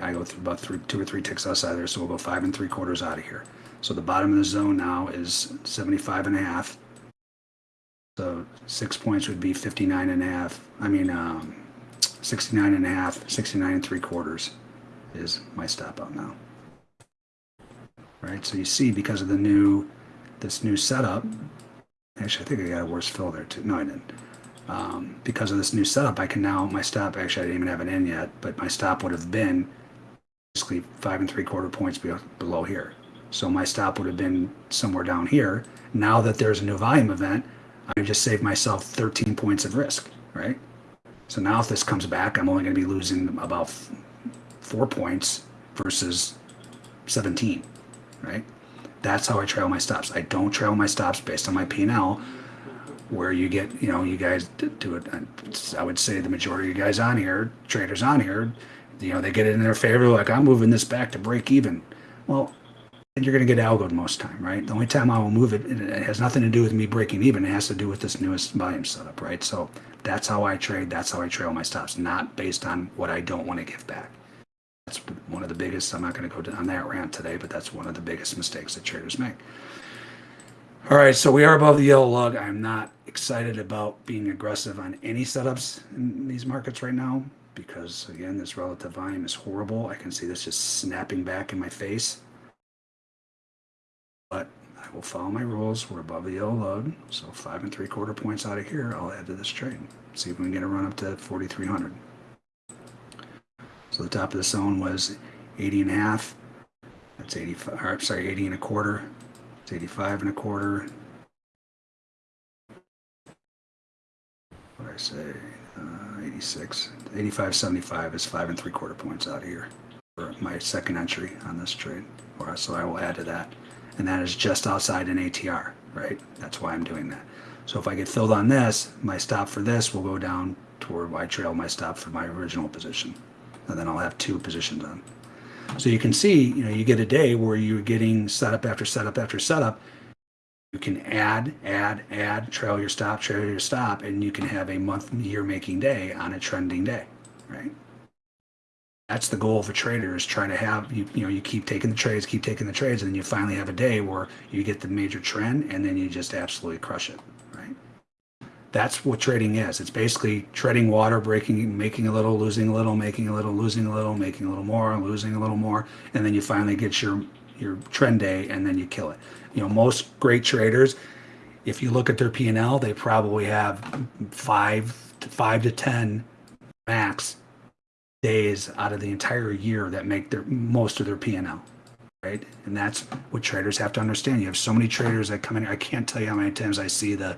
I go through about three, two or three ticks outside there, so we'll go five and three quarters out of here. So the bottom of the zone now is 75 and a half. So six points would be 59 and a half. I mean, um, 69 and a half, 69 and three quarters is my stop out now. Right, so you see because of the new, this new setup, actually I think I got a worse fill there too. No, I didn't. Um, because of this new setup, I can now, my stop, actually I didn't even have it in yet, but my stop would have been basically five and three quarter points be- below here. So my stop would have been somewhere down here. Now that there's a new volume event, I just saved myself 13 points of risk, right? So now if this comes back, I'm only going to be losing about four points versus 17, right? That's how I trail my stops. I don't trail my stops based on my P&L, where you get, you know, you guys do it. I would say the majority of you guys on here, traders on here, you know, they get it in their favor, like I'm moving this back to break even. Well, you're going to get algoed most time, right? The only time I will move it, it has nothing to do with me breaking even. It has to do with this newest volume setup, right? So that's how I trade. That's how I trail my stops, not based on what I don't want to give back. That's one of the biggest. I'm not going to go on that rant today, but that's one of the biggest mistakes that traders make. All right, so we are above the yellow lug. I'm not excited about being aggressive on any setups in these markets right now because, again, this relative volume is horrible. I can see this just snapping back in my face. But I will follow my rules. We're above the yellow load, so five and three quarter points out of here. I'll add to this trade. See if we can get a run up to 4,300. So the top of the zone was 80 and a half. That's 85. Or, sorry, 80 and a quarter. It's 85 and a quarter. What I say? Uh, 86. 85, 75 is five and three quarter points out of here for my second entry on this trade. So I will add to that and that is just outside an ATR, right? That's why I'm doing that. So if I get filled on this, my stop for this will go down toward I trail my stop for my original position. And then I'll have two positions on. So you can see, you know, you get a day where you're getting setup after setup after setup. You can add, add, add, trail your stop, trail your stop, and you can have a month, year making day on a trending day, right? That's the goal of a trader is trying to have you you know you keep taking the trades keep taking the trades and then you finally have a day where you get the major trend and then you just absolutely crush it right? That's what trading is. It's basically treading water breaking making a little losing a little making a little losing a little making a little more losing a little more and then you finally get your your trend day and then you kill it. You know most great traders if you look at their p&l they probably have five to five to ten max days out of the entire year that make their most of their P&L, right? And that's what traders have to understand. You have so many traders that come in. I can't tell you how many times I see the,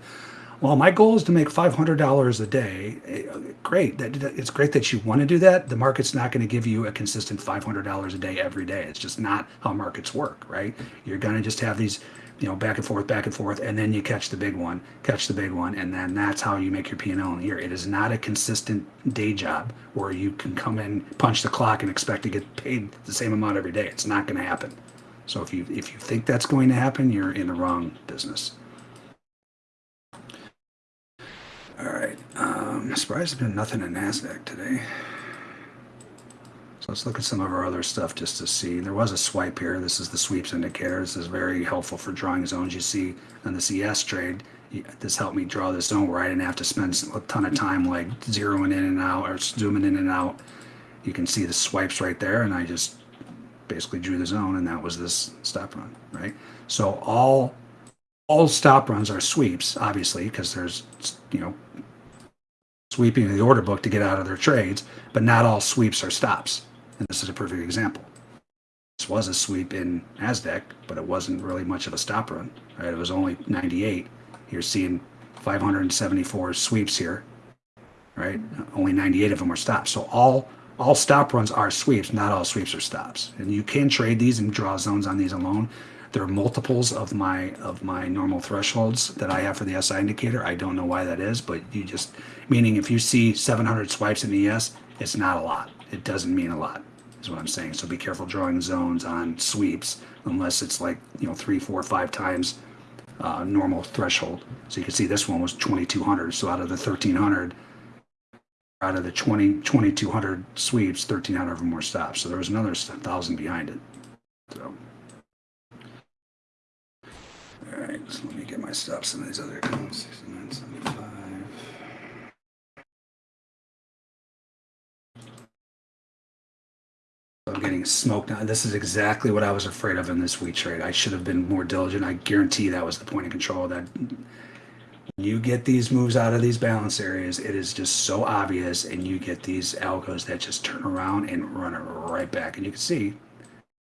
well, my goal is to make five hundred dollars a day. Eh, Great, that, it's great that you want to do that. The market's not going to give you a consistent five hundred dollars a day every day. It's just not how markets work, right? You're going to just have these you know, back and forth, back and forth, and then you catch the big one, catch the big one, and then that's how you make your P&L in a year. It is not a consistent day job where you can come in, punch the clock, and expect to get paid the same amount every day. It's not going to happen. So if you if you think that's going to happen, you're in the wrong business. All right, um, surprised there's been nothing in Nasdaq today. Let's look at some of our other stuff just to see. There was a swipe here. This is the sweeps indicator. This is very helpful for drawing zones. You see on the CS trade, this helped me draw this zone where I didn't have to spend a ton of time like zeroing in and out or zooming in and out. You can see the swipes right there, and I just basically drew the zone, and that was this stop run, right? So all all stop runs are sweeps, obviously, because there's you know sweeping the order book to get out of their trades, but not all sweeps are stops. And this is a perfect example. This was a sweep in NASDAQ, but it wasn't really much of a stop run. Right? It was only 98. You're seeing 574 sweeps here, right? Only 98 of them are stops. So all all stop runs are sweeps, not all sweeps are stops. And you can trade these and draw zones on these alone. There are multiples of my of my normal thresholds that I have for the SI indicator. I don't know why that is, but you just meaning if you see 700 swipes in ES, it's not a lot. It doesn't mean a lot is what I'm saying. So be careful drawing zones on sweeps unless it's like, you know, three, four, five times uh, normal threshold. So you can see this one was 2200. So out of the 1300, out of the 20, 2,200 sweeps, 1,300 of them were stops. So there was another 1,000 behind it. So. All right, so let me get my stops in these other accounts. 69.75. Getting smoked. This is exactly what I was afraid of in this wheat trade. I should have been more diligent. I guarantee that was the point of control. That you get these moves out of these balance areas, it is just so obvious, and you get these algos that just turn around and run it right back. And you can see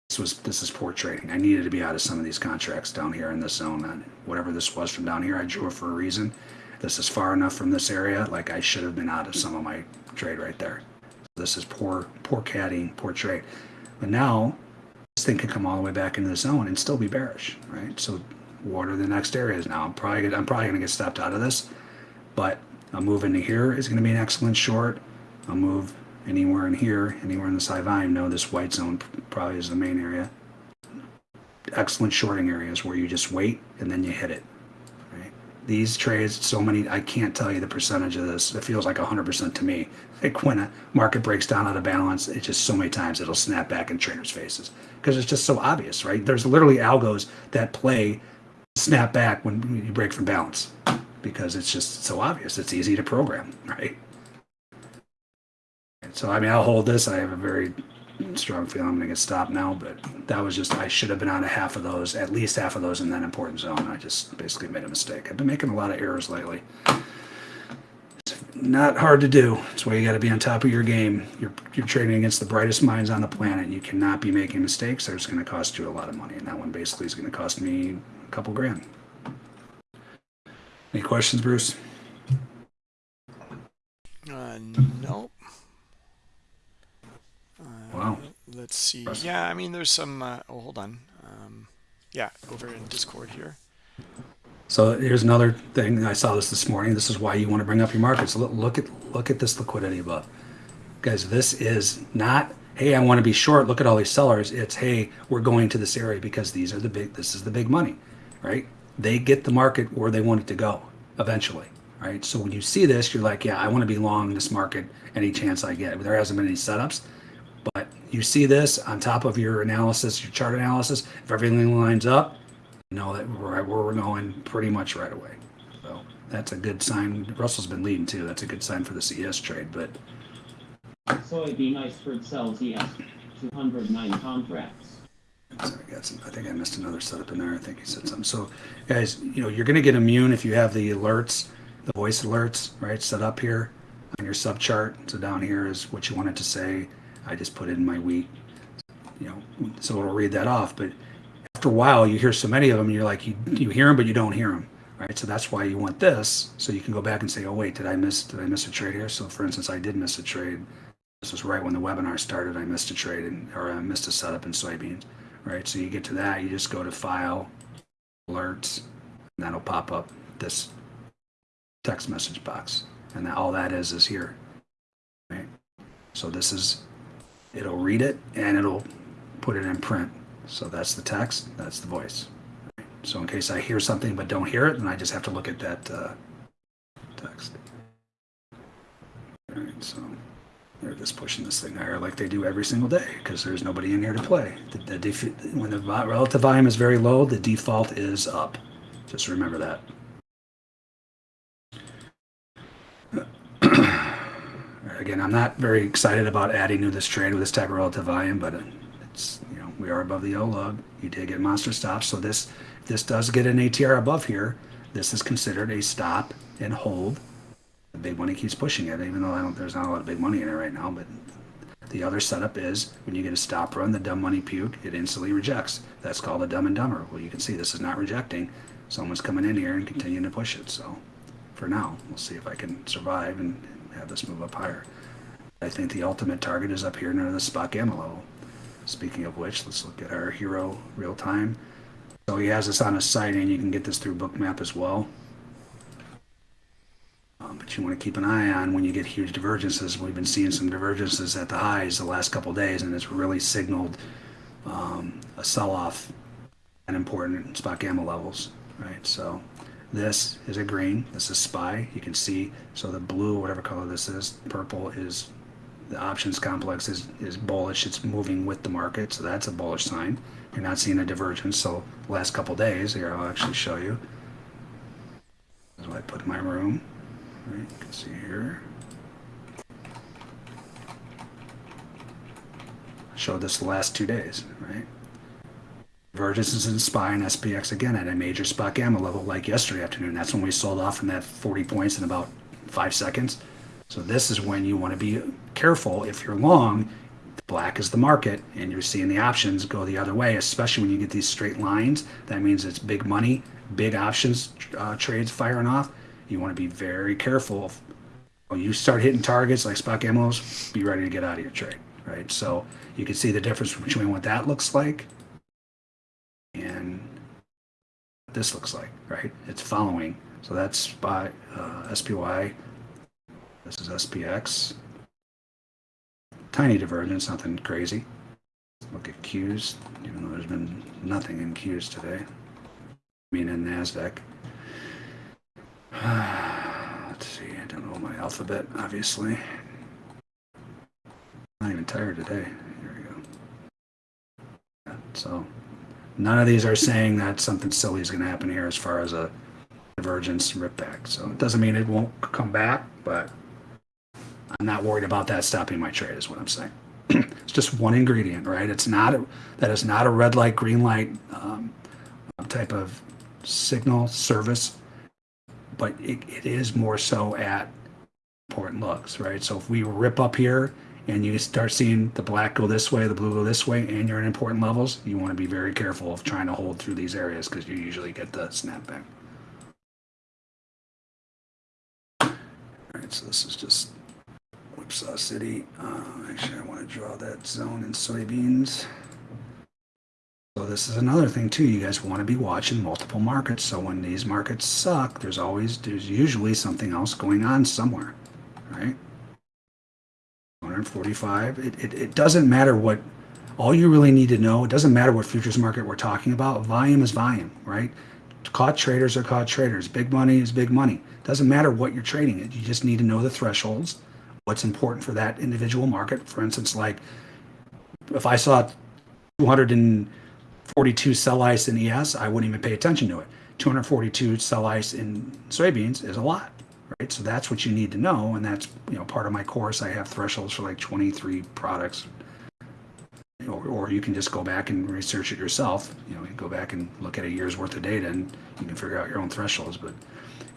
this was this is poor trading. I needed to be out of some of these contracts down here in this zone. And whatever this was from down here, I drew it for a reason. This is far enough from this area. Like I should have been out of some of my trade right there. This is poor, poor caddying, poor trade. But now this thing can come all the way back into the zone and still be bearish, right? So what are the next areas now? I'm probably gonna, I'm probably going to get stopped out of this, but a move into here is going to be an excellent short. A move anywhere in here, anywhere in this high volume. No, this white zone probably is the main area. Excellent shorting areas where you just wait and then you hit it. These trades, so many, I can't tell you the percentage of this. It feels like 100% to me. Like when a market breaks down out of balance, it's just so many times it'll snap back in traders' faces because it's just so obvious, right? There's literally algos that play snap back when you break from balance because it's just so obvious. It's easy to program, right? So, I mean, I'll hold this. I have a very strong feeling I'm going to get stopped now, but that was just, I should have been out of half of those, at least half of those in that important zone. I just basically made a mistake. I've been making a lot of errors lately. It's not hard to do. It's why you got to be on top of your game. You're, you're trading against the brightest minds on the planet. You cannot be making mistakes. They're just going to cost you a lot of money. And that one basically is going to cost me a couple grand. Any questions, Bruce? Uh, nope. Wow. Let's see. Yeah, I mean, there's some. Uh, oh, hold on. Um, yeah, over in Discord here. So here's another thing. I saw this this morning. This is why you want to bring up your markets. Look, look at look at this liquidity above, guys. This is not. Hey, I want to be short. Look at all these sellers. It's hey, we're going to this area because these are the big. This is the big money, right? They get the market where they want it to go eventually, right? So when you see this, you're like, yeah, I want to be long this market any chance I get. There hasn't been any setups, but you see this on top of your analysis, your chart analysis. If everything lines up, you know that we're right where we're going pretty much right away. So that's a good sign. Russell's been leading too. That's a good sign for the CS trade. But Soybean iceberg sells ES 209 contracts. sorry, I got some. I think I missed another setup in there. I think he said something. So guys, you know you're going to get immune if you have the alerts, the voice alerts, right, set up here on your sub chart. So down here is what you wanted to say. I just put in my week, You know, so it'll read that off. But after a while, you hear so many of them, you're like, you, you hear them, but you don't hear them, right? So that's why you want this, so you can go back and say, oh wait, did I miss, did I miss a trade here? So for instance, I did miss a trade. This was right when the webinar started. I missed a trade, in, or I missed a setup in soybeans, right? So you get to that, you just go to File, Alerts, and that'll pop up this text message box, and that, all that is is here, right? So this is, it'll read it and it'll put it in print. So that's the text, that's the voice. So in case I hear something but don't hear it, then I just have to look at that uh, text. All right, so they're just pushing this thing higher like they do every single day because there's nobody in here to play. The, the when the relative volume is very low, the default is up. Just remember that. Again, I'm not very excited about adding to this trade with this type of relative volume, but it's you know we are above the O log. You did get monster stops, so this this does get an ATR above here. This is considered a stop and hold. The big money keeps pushing it, even though I don't, there's not a lot of big money in it right now. But the other setup is when you get a stop run, the dumb money puke, it instantly rejects. That's called a dumb and dumber. Well, you can see this is not rejecting. Someone's coming in here and continuing to push it. So for now, we'll see if I can survive and have this move up higher. I think the ultimate target is up here near the spot gamma level. Speaking of which, let's look at our hero real time. So he has this on his site, and you can get this through Bookmap as well. Um, but you want to keep an eye on when you get huge divergences. We've been seeing some divergences at the highs the last couple days, and it's really signaled um, a sell-off at important spot gamma levels, right? So This is a green. This is SPY. You can see, so the blue, whatever color this is, purple is the options complex is, is bullish. It's moving with the market, so that's a bullish sign. You're not seeing a divergence. So last couple days, here I'll actually show you. What I put my room. Right, you can see here. I showed this the last two days, right? SPY and SPX again at a major spot gamma level like yesterday afternoon. That's when we sold off in that 40 points in about five seconds. So this is when you want to be careful if you're long. Black is the market, and you're seeing the options go the other way, especially when you get these straight lines. That means it's big money, big options uh, trades firing off. You want to be very careful. When you start hitting targets like spot gammos, be ready to get out of your trade, right? So you can see the difference between what that looks like and what this looks like, right? It's following. So that's spot uh, SPY. This is SPX. Tiny divergence, nothing crazy. Look at Qs, even though there's been nothing in Qs today. I mean, in NASDAQ. Let's see, I don't know my alphabet, obviously. I'm Not even tired today. Here we go. So, none of these are saying that something silly is going to happen here as far as a divergence rip back. So, it doesn't mean it won't come back, but I'm not worried about that stopping my trade, is what I'm saying. it's just one ingredient, right? It's not a, that is not a red light, green light um, type of signal service, but it, it is more so at important looks, right? So if we rip up here and you start seeing the black go this way, the blue go this way, and you're in important levels, you want to be very careful of trying to hold through these areas because you usually get the snapback. All right, so this is just Whipsaw City. Uh, actually, I want to draw that zone in soybeans. So this is another thing too. You guys want to be watching multiple markets. So when these markets suck, there's always, there's usually something else going on somewhere, right? 145. It, it, it doesn't matter what, all you really need to know, it doesn't matter what futures market we're talking about. Volume is volume, right? Caught traders are caught traders. Big money is big money. It Doesn't matter what you're trading it. You just need to know the thresholds what's important for that individual market. For instance, like if I saw 242 sell ice in ES, I wouldn't even pay attention to it. 242 sell ice in soybeans is a lot, right? So that's what you need to know, and that's you know part of my course. I have thresholds for like 23 products, or, or you can just go back and research it yourself. You know, you go back and look at a year's worth of data, and you can figure out your own thresholds. But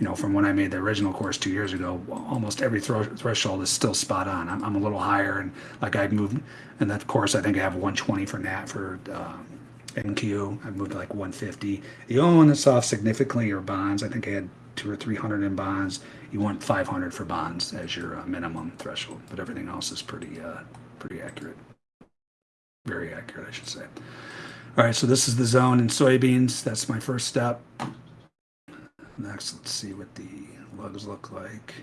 you know, from when I made the original course two years ago, almost every threshold is still spot on. I'm, I'm a little higher, and like I've moved in that course, I think I have 120 for NAT for um, NQ. I've moved to like 150. The only one that's off significantly are bonds. I think I had two or 300 in bonds. You want 500 for bonds as your uh, minimum threshold, but everything else is pretty, uh, pretty accurate. Very accurate, I should say. All right, so this is the zone in soybeans. That's my first step. Next, let's see what the lugs look like.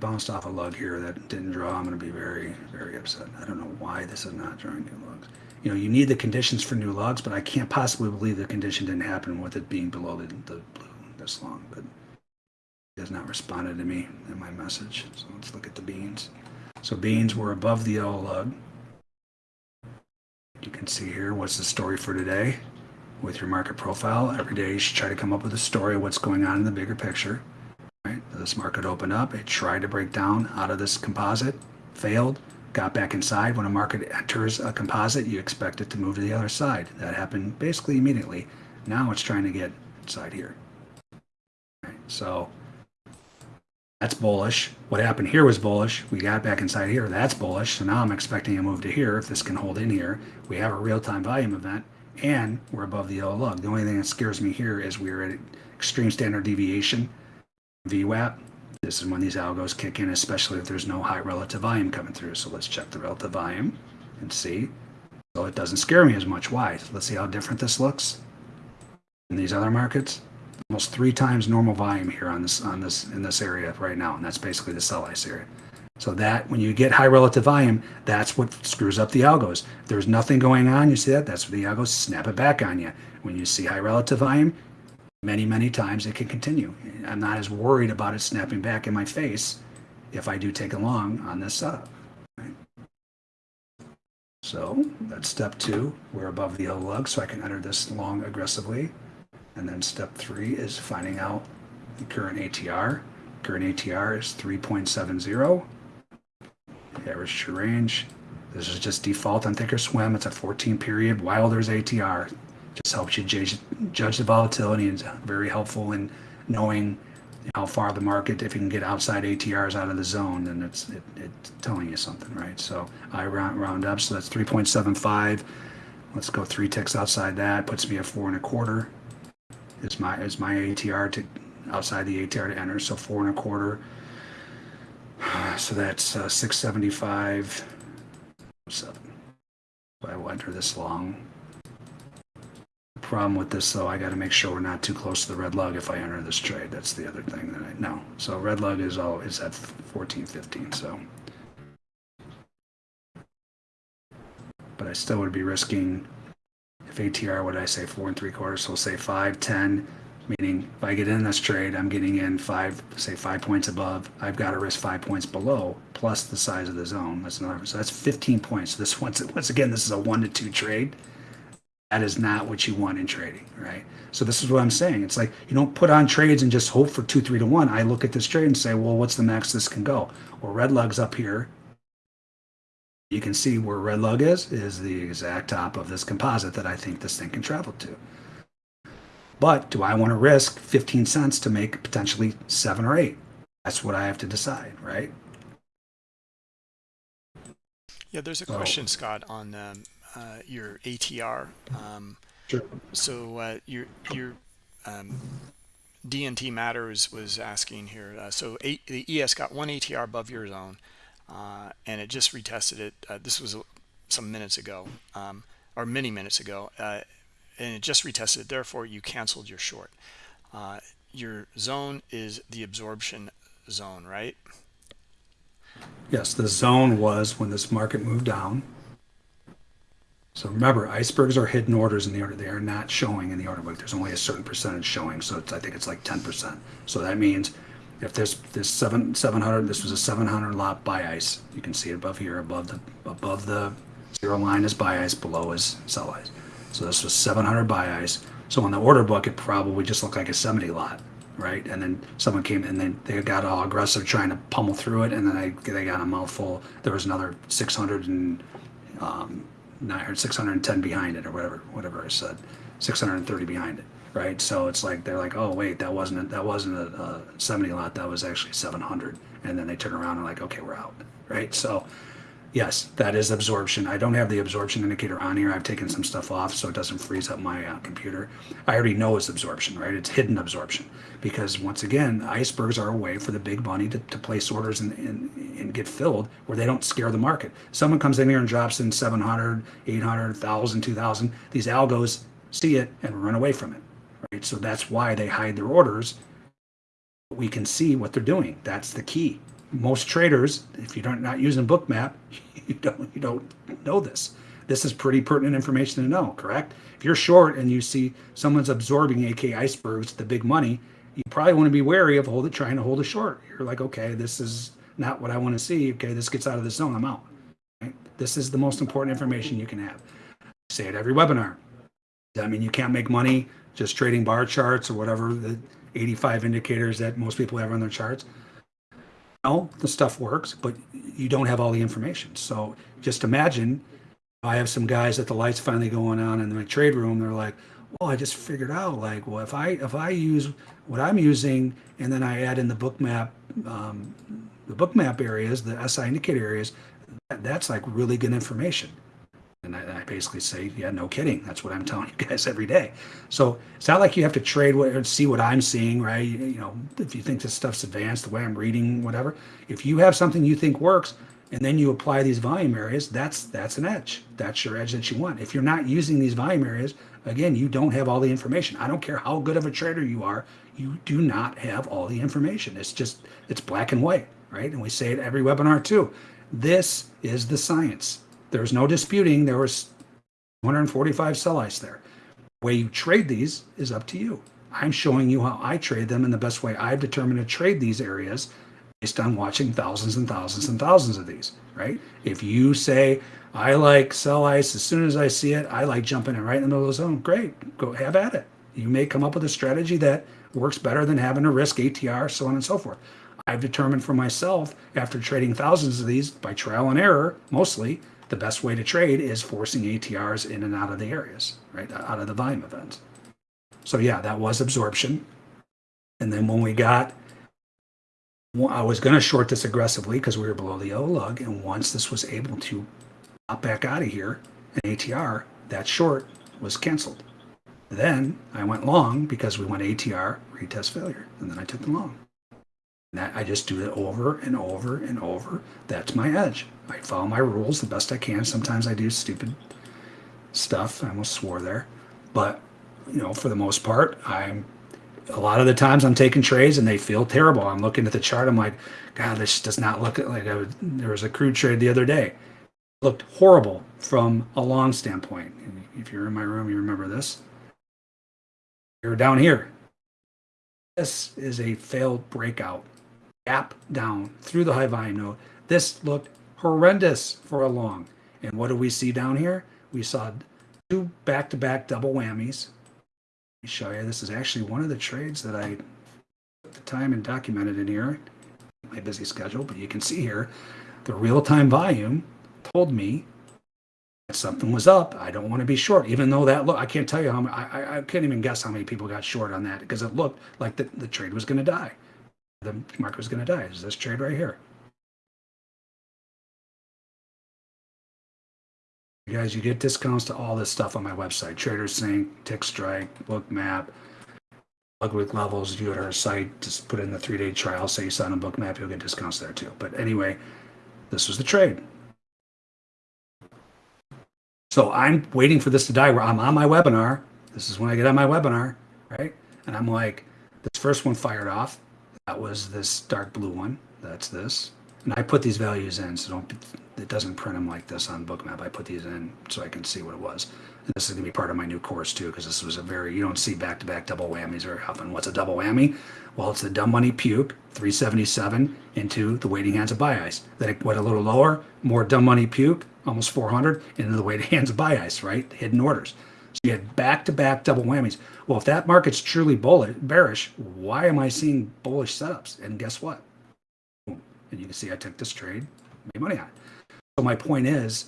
Bounced off a lug here that didn't draw. I'm going to be very, very upset. I don't know why this is not drawing new lugs. You know, you need the conditions for new lugs, but I can't possibly believe the condition didn't happen with it being below the, the blue this long. But it has not responded to me in my message. So let's look at the beans. So beans were above the yellow lug. You can see here what's the story for today with your market profile. Every day you should try to come up with a story of what's going on in the bigger picture. Right? This market opened up. It tried to break down out of this composite, failed, got back inside. When a market enters a composite, you expect it to move to the other side. That happened basically immediately. Now it's trying to get inside here. So that's bullish. What happened here was bullish. We got back inside here. That's bullish. So now I'm expecting a move to here. If this can hold in here, we have a real-time volume event and we're above the yellow lug. The only thing that scares me here is we're at extreme standard deviation, VWAP. This is when these algos kick in, especially if there's no high relative volume coming through. So let's check the relative volume and see. So it doesn't scare me as much. Why? Let's see how different this looks in these other markets. Almost three times normal volume here on this on this in this area right now, and that's basically the sell ice area. So that when you get high relative volume, that's what screws up the algos. If there's nothing going on, you see that? That's what the algos snap it back on you. When you see high relative volume, many, many times it can continue. I'm not as worried about it snapping back in my face if I do take a long on this setup. right? So that's step two. We're above the yellow lug, so I can enter this long aggressively. And then step three is finding out the current ATR. Current ATR is 3.70. Average true range. This is just default on Thinkorswim. It's a 14 period while there's ATR. Just helps you judge, judge the volatility and is very helpful in knowing how far the market, if you can get outside ATRs out of the zone, then it's it, it's telling you something, right? So I round, round up, so that's 3.75. Let's go three ticks outside that, puts me at four and a quarter. Is my is my ATR to outside the ATR to enter, so four and a quarter. So that's uh, 675. Seven. I will enter this long. Problem with this though, I got to make sure we're not too close to the red lug if I enter this trade. That's the other thing that I know. So red lug is all is at 14, 15. So, but I still would be risking if ATR, what I say, four and three quarters? So we'll say five, 10, meaning if I get in this trade, I'm getting in five, say five points above. I've got to risk five points below plus the size of the zone. That's another. So that's 15 points. So This once once again, this is a one to two trade. That is not what you want in trading, right? So this is what I'm saying. It's like you don't put on trades and just hope for two, three to one. I look at this trade and say, well, what's the max this can go? Well, red lug's up here. You can see where red lug is, is the exact top of this composite that I think this thing can travel to. But do I want to risk 15 cents to make potentially seven or eight? That's what I have to decide, right? Yeah, there's a So- question, Scott, on um, uh, your ATR. Um, Sure. so uh, your your um, DNT matters was asking here. Uh, so eight, the ES got one ATR above your zone, uh, and it just retested it. Uh, this was some minutes ago, um, or many minutes ago, uh, and it just retested it. Therefore, you canceled your short. Uh, your zone is the absorption zone, right? Yes, the zone was when this market moved down. So remember, icebergs are hidden orders in the order. They are not showing in the order book. There's only a certain percentage showing. So I think it's like 10%. So that means if this this seven 700, this was a 700 lot buy ice. You can see it above here, above the above the zero line is buy ice, below is sell ice. So this was 700 buy ice. So in the order book, it probably just looked like a 70 lot, right? And then someone came and then they got all aggressive trying to pummel through it, and then they they got a mouthful. There was another 600 and um, 900, 610 behind it, or whatever whatever I said, 630 behind it, right? So it's like they're like, oh wait, that wasn't that wasn't a, a 70 lot, that was actually 700, and then they turn around and like, okay, we're out, right? So yes, that is absorption. I don't have the absorption indicator on here. I've taken some stuff off so it doesn't freeze up my uh, computer. I already know it's absorption, right? It's hidden absorption because once again, icebergs are a way for the big money to, to place orders and, and, and get filled where they don't scare the market. Someone comes in here and drops in 700, 800, 1,000, 2,000. These algos see it and run away from it, right? So that's why they hide their orders. We can see what they're doing. That's the key most traders, if you're not using Bookmap, you don't you don't know this. This is pretty pertinent information to know, correct? If you're short and you see someone's absorbing AK icebergs, the big money, you probably want to be wary of hold it, trying to hold a short. You're like, okay, this is not what I want to see. Okay, this gets out of the zone, I'm out. Right? This is the most important information you can have. I say it every webinar. I mean, you can't make money just trading bar charts or whatever the 85 indicators that most people have on their charts know the stuff works, but you don't have all the information. So just imagine I have some guys at the lights finally going on in my trade room. They're like, well, I just figured out like, well, if I if I use what I'm using and then I add in the Bookmap, um, the Bookmap areas, the SI indicator areas, that, that's like really good information. And I, I basically say, yeah, no kidding. That's what I'm telling you guys every day. So it's not like you have to trade what or see what I'm seeing, right? You, you know, if you think this stuff's advanced, the way I'm reading, whatever. If you have something you think works, and then you apply these volume areas, that's that's an edge. That's your edge that you want. If you're not using these volume areas, again, you don't have all the information. I don't care how good of a trader you are, you do not have all the information. It's just it's black and white, right? And we say it every webinar too. This is the science. There's no disputing there was 145 sell ice there. The way you trade these is up to you. I'm showing you how I trade them and the best way I've determined to trade these areas based on watching thousands and thousands and thousands of these, right? If you say, I like sell ice as soon as I see it, I like jumping it right in the middle of the zone, great, go have at it. You may come up with a strategy that works better than having to risk ATR, so on and so forth. I've determined for myself, after trading thousands of these by trial and error, mostly, the best way to trade is forcing ATRs in and out of the areas, right? Uh, out of the volume events. So yeah, that was absorption. And then when we got, well, I was going to short this aggressively because we were below the yellow lug. And once this was able to pop back out of here, an ATR, that short was canceled. Then I went long because we went ATR, retest failure. And then I took the long. And that I just do it over and over and over. That's my edge. I follow my rules the best I can. Sometimes I do stupid stuff. I almost swore there. But, you know, for the most part, I'm a lot of the times I'm taking trades and they feel terrible. I'm looking at the chart. I'm like, God, this does not look like I would, there was a crude trade the other day. It looked horrible from a long standpoint. If you're in my room, you remember this. You're down here. This is a failed breakout gap down through the high volume node. This looked horrendous for a long. And what do we see down here? We saw two back-to-back double whammies. Let me show you. This is actually one of the trades that I took the time and documented in here. My busy schedule, but you can see here the real-time volume told me that something was up. I don't want to be short, even though that look. I can't tell you how. I, I I can't even guess how many people got short on that because it looked like the, the trade was going to die the market was going to die. Is this trade right here? You guys, you get discounts to all this stuff on my website. TraderSync, Tick Strike, Bookmap, Ludwig Levels. You go to our site, just put in the three-day trial, say you sign on Bookmap, you'll get discounts there too. But anyway, this was the trade. So I'm waiting for this to die. Where I'm on my webinar. This is when I get on my webinar, right? And I'm like, this first one fired off. That was this dark blue one. That's this. And I put these values in, so don't, it doesn't print them like this on Bookmap. I put these in so I can see what it was. And this is to be part of my new course too, because this was a very, you don't see back-to-back double whammies very often. What's a double whammy? Well, it's the dumb money puke, 377 into the waiting hands of buy ice. Then it went a little lower, more dumb money puke, almost 400, into the waiting hands of buy ice, right? Hidden orders. So you had back-to-back double whammies. Well, if that market's truly bullish, bearish, why am I seeing bullish setups? And guess what? And you can see I took this trade, made money on it. So my point is,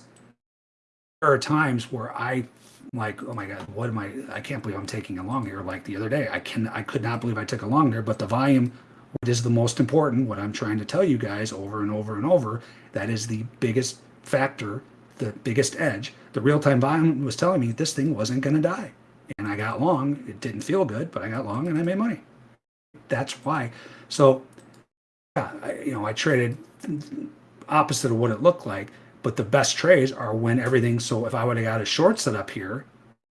there are times where I like, oh my god, what am I? I can't believe I'm taking a long here. Like the other day, I can, I could not believe I took a long there. But the volume, what is the most important? What I'm trying to tell you guys over and over and over, that is the biggest factor, the biggest edge. The real time volume was telling me this thing wasn't going to die and I got long. It didn't feel good, but I got long and I made money. That's why. So, I, you know, I traded opposite of what it looked like, but the best trades are when everything. So if I would have got a short set up here,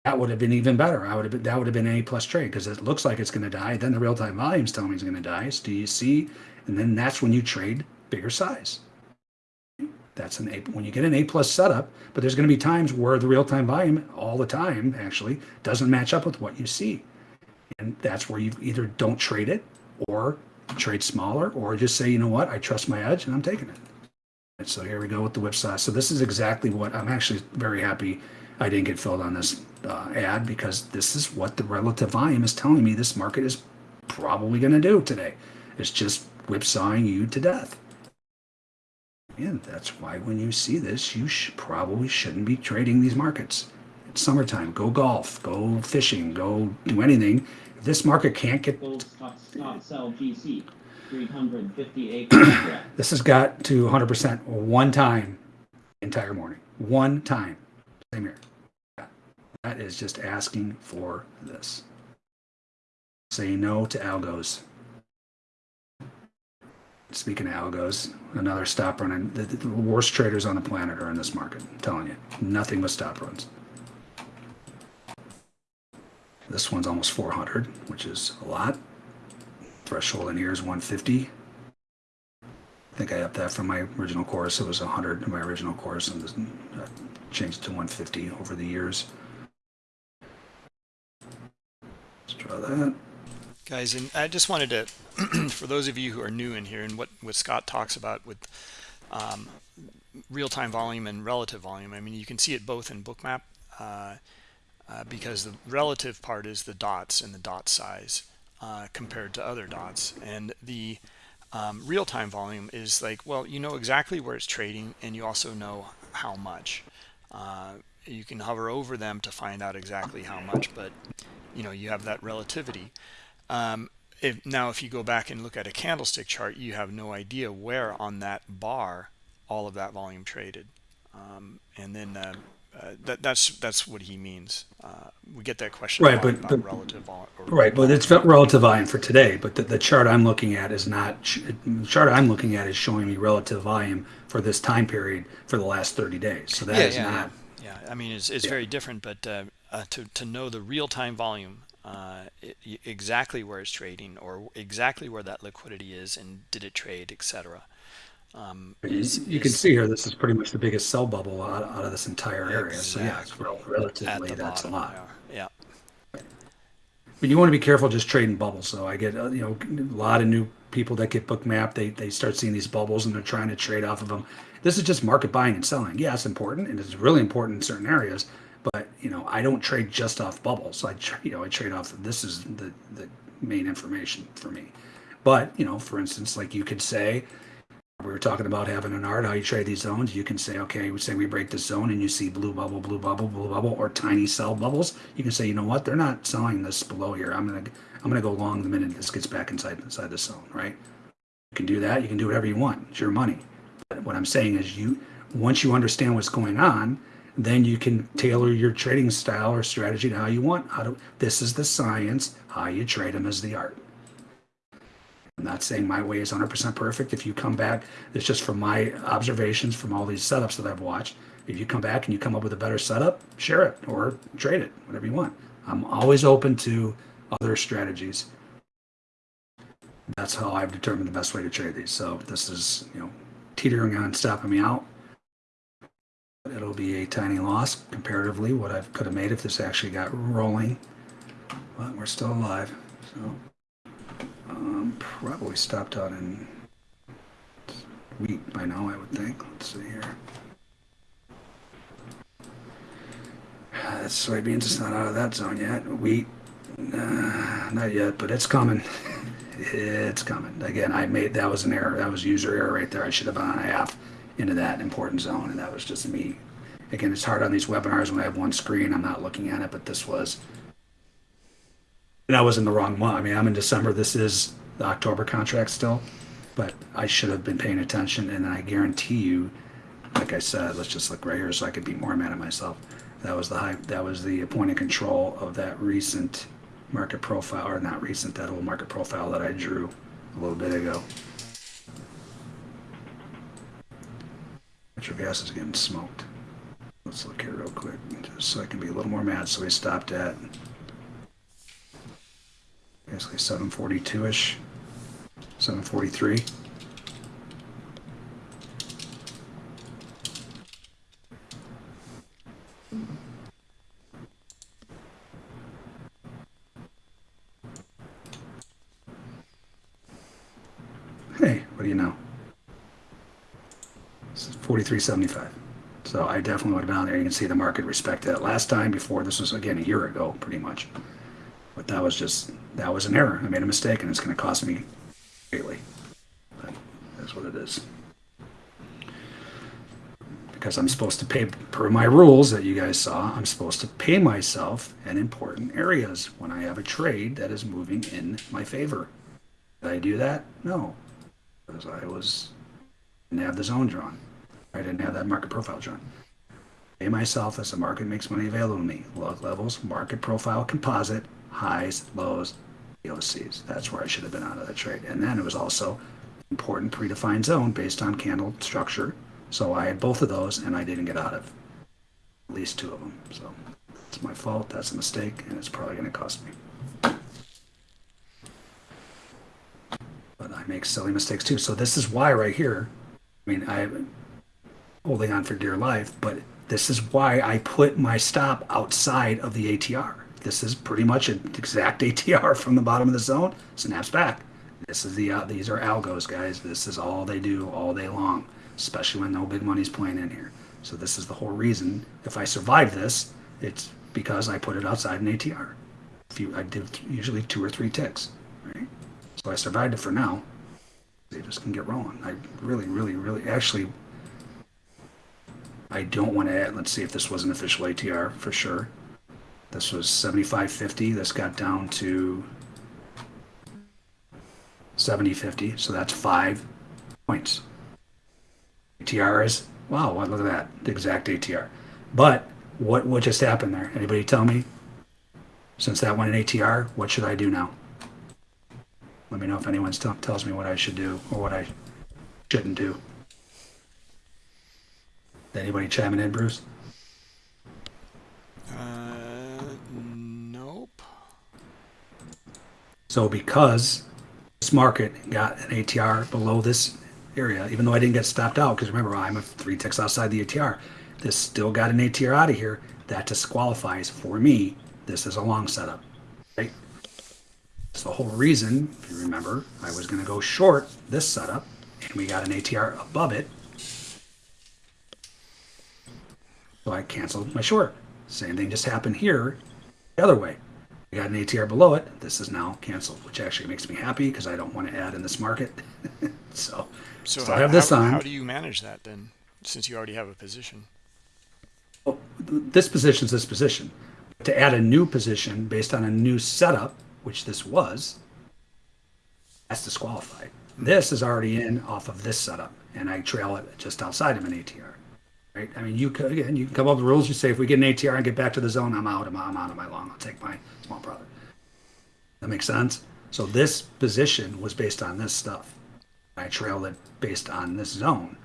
that would have been even better. I would have been, that would have been A plus trade because it looks like it's going to die. Then the real time volumes telling me it's going to die. So do you see? And then that's when you trade bigger size. That's an A when you get an A plus setup, but there's going to be times where the real time volume all the time actually doesn't match up with what you see. And that's where you either don't trade it or trade smaller or just say, you know what, I trust my edge and I'm taking it. And so here we go with the whipsaw. So this is exactly what I'm actually very happy I didn't get filled on this uh, ad because this is what the relative volume is telling me this market is probably going to do today. It's just whipsawing you to death. And that's why when you see this, you sh probably shouldn't be trading these markets. It's summertime. Go golf, go fishing, go do anything. This market can't get. Stop, stop, sell GC. 358 this has got to 100% one time entire morning. One time. Same here. That is just asking for this. Say no to algos. Speaking of algos, another stop run. The, the worst traders on the planet are in this market. I'm telling you, nothing but stop runs. This one's almost 400, which is a lot. Threshold in here is 150. I think I upped that from my original course. It was 100 in my original course, and I changed it to 150 over the years. Let's draw that. guys and i just wanted to for those of you who are new in here and what what scott talks about with um, real-time volume and relative volume i mean you can see it both in bookmap uh, uh, because the relative part is the dots and the dot size uh, compared to other dots. And the um, real-time volume is like well you know exactly where it's trading and you also know how much. Uh, you can hover over them to find out exactly how much but you know you have that relativity. Um, if, now if you go back and look at a candlestick chart you have no idea where on that bar all of that volume traded. Um, and then uh, uh, that, that's that's what he means. Uh, we get that question right, but, about but relative volume. right, but it's relative volume for today. But the, the chart I'm looking at is not the chart I'm looking at is showing me relative volume for this time period for the last 30 days. So that yeah, is yeah, not. Yeah. yeah, I mean it's, it's very different, but uh, uh, to to know the real time volume. Uh, it, exactly where it's trading or exactly where that liquidity is and did it trade etc um, is, you can see here, this is pretty much the biggest sell bubble out, out of this entire area. So yeah, it's rel- relatively that's a lot. Yeah. But you want to be careful just trading bubbles. So I get uh, you know a lot of new people that get bookmap. They they start seeing these bubbles and they're trying to trade off of them. This is just market buying and selling. Yeah, it's important and it's really important in certain areas. But you know I don't trade just off bubbles. I you know I trade off. This is the the main information for me. But you know, for instance, like you could say we were talking about having an art how you trade these zones. You can say okay we say we break this zone and you see blue bubble blue bubble blue bubble or tiny cell bubbles. You can say you know what? They're not selling this below here. I'm gonna i'm gonna go long the minute this gets back inside inside the zone right? You can do that. You can do whatever you want. It's your money. But what i'm saying is you once you understand what's going on then you can tailor your trading style or strategy to how you want. How to this is the science how you trade them is the art I'm not saying my way is 100% perfect. If you come back, it's just from my observations from all these setups that I've watched. If you come back and you come up with a better setup, share it or trade it, whatever you want. I'm always open to other strategies. That's how I've determined the best way to trade these. So this is, you know, teetering on stopping me out. It'll be a tiny loss comparatively what I could have made if this actually got rolling. But we're still alive. So um, probably stopped out in wheat by now, I would think. Let's see here. That's soybeans. It's not out of that zone yet. Wheat, uh, not yet, but it's coming. it's coming. Again, I made that was an error. That was user error right there. I should have gone half into that important zone, and that was just me. Again, it's hard on these webinars when I have one screen. I'm not looking at it, but this was and I was in the wrong month. I mean, I'm in December. This is the October contract still, but I should have been paying attention. And I guarantee you, like I said, let's just look right here so I could be more mad at myself. That was the high. That was the point of control of that recent market profile, or not recent, that old market profile that I drew a little bit ago. Natural gas is getting smoked. Let's look here real quick, so I can be a little more mad. So we stopped at basically 742-ish, 743. Hey, what do you know? This is 43.75. So I definitely have been there. You can see the market respect that. Last time before, this was again a year ago, pretty much. But that was just that was an error. I made a mistake, and it's going to cost me greatly. But that's what it is. Because I'm supposed to pay per my rules that you guys saw. I'm supposed to pay myself in important areas when I have a trade that is moving in my favor. Did I do that? No, because I was didn't have the zone drawn. I didn't have that market profile drawn pay myself as the market makes money available to me. Log levels, market profile, composite, highs, lows, That's where I should have been out of the trade. And then it was also important predefined zone based on candle structure. So I had both of those and I didn't get out of at least two of them. So it's my fault. That's a mistake and it's probably going to cost me. But I make silly mistakes too. So this is why right here, I mean, I'm holding on for dear life, but this is why I put my stop outside of the ATR This is pretty much an exact ATR from the bottom of the zone, snaps back. This is the uh, these are algos, guys. This is all they do all day long, especially when no big money's playing in here. So this is the whole reason. If I survive this, it's because I put it outside an ATR. You, I did usually two or three ticks, right? So I survived it for now. They just can get rolling. I really, really, really, actually, I don't want to add. Let's see if this was an official ATR for sure. This was 75.50. This got down to 70.50. So that's five points. ATR is wow. Look at that. The exact ATR. But what what just happened there? Anybody tell me? Since that went in ATR, what should I do now? Let me know if anyone tells me what I should do or what I shouldn't do. Anybody chiming in, Bruce? Uh, So because this market got an ATR below this area, even though I didn't get stopped out, because remember I'm a three ticks outside the ATR, this still got an ATR out of here. That disqualifies for me. This is a long setup. Right? That's the whole reason, if you remember, I was going to go short this setup, and we got an ATR above it. So I canceled my short. Same thing just happened here, the other way. We got an ATR below it. This is now canceled, which actually makes me happy because I don't want to add in this market. so, So, so how, I have this how, on. how do you manage that then, since you already have a position? Well, this position is this position. To add a new position based on a new setup, which this was, that's disqualified. This is already in off of this setup, and I trail it just outside of an ATR. Right? I mean, you could again, you can come up with rules. You say if we get an ATR and get back to the zone, I'm out. I'm out, I'm out of my long. I'll take my small brother. That makes sense. So this position was based on this stuff. I trailed it based on this zone.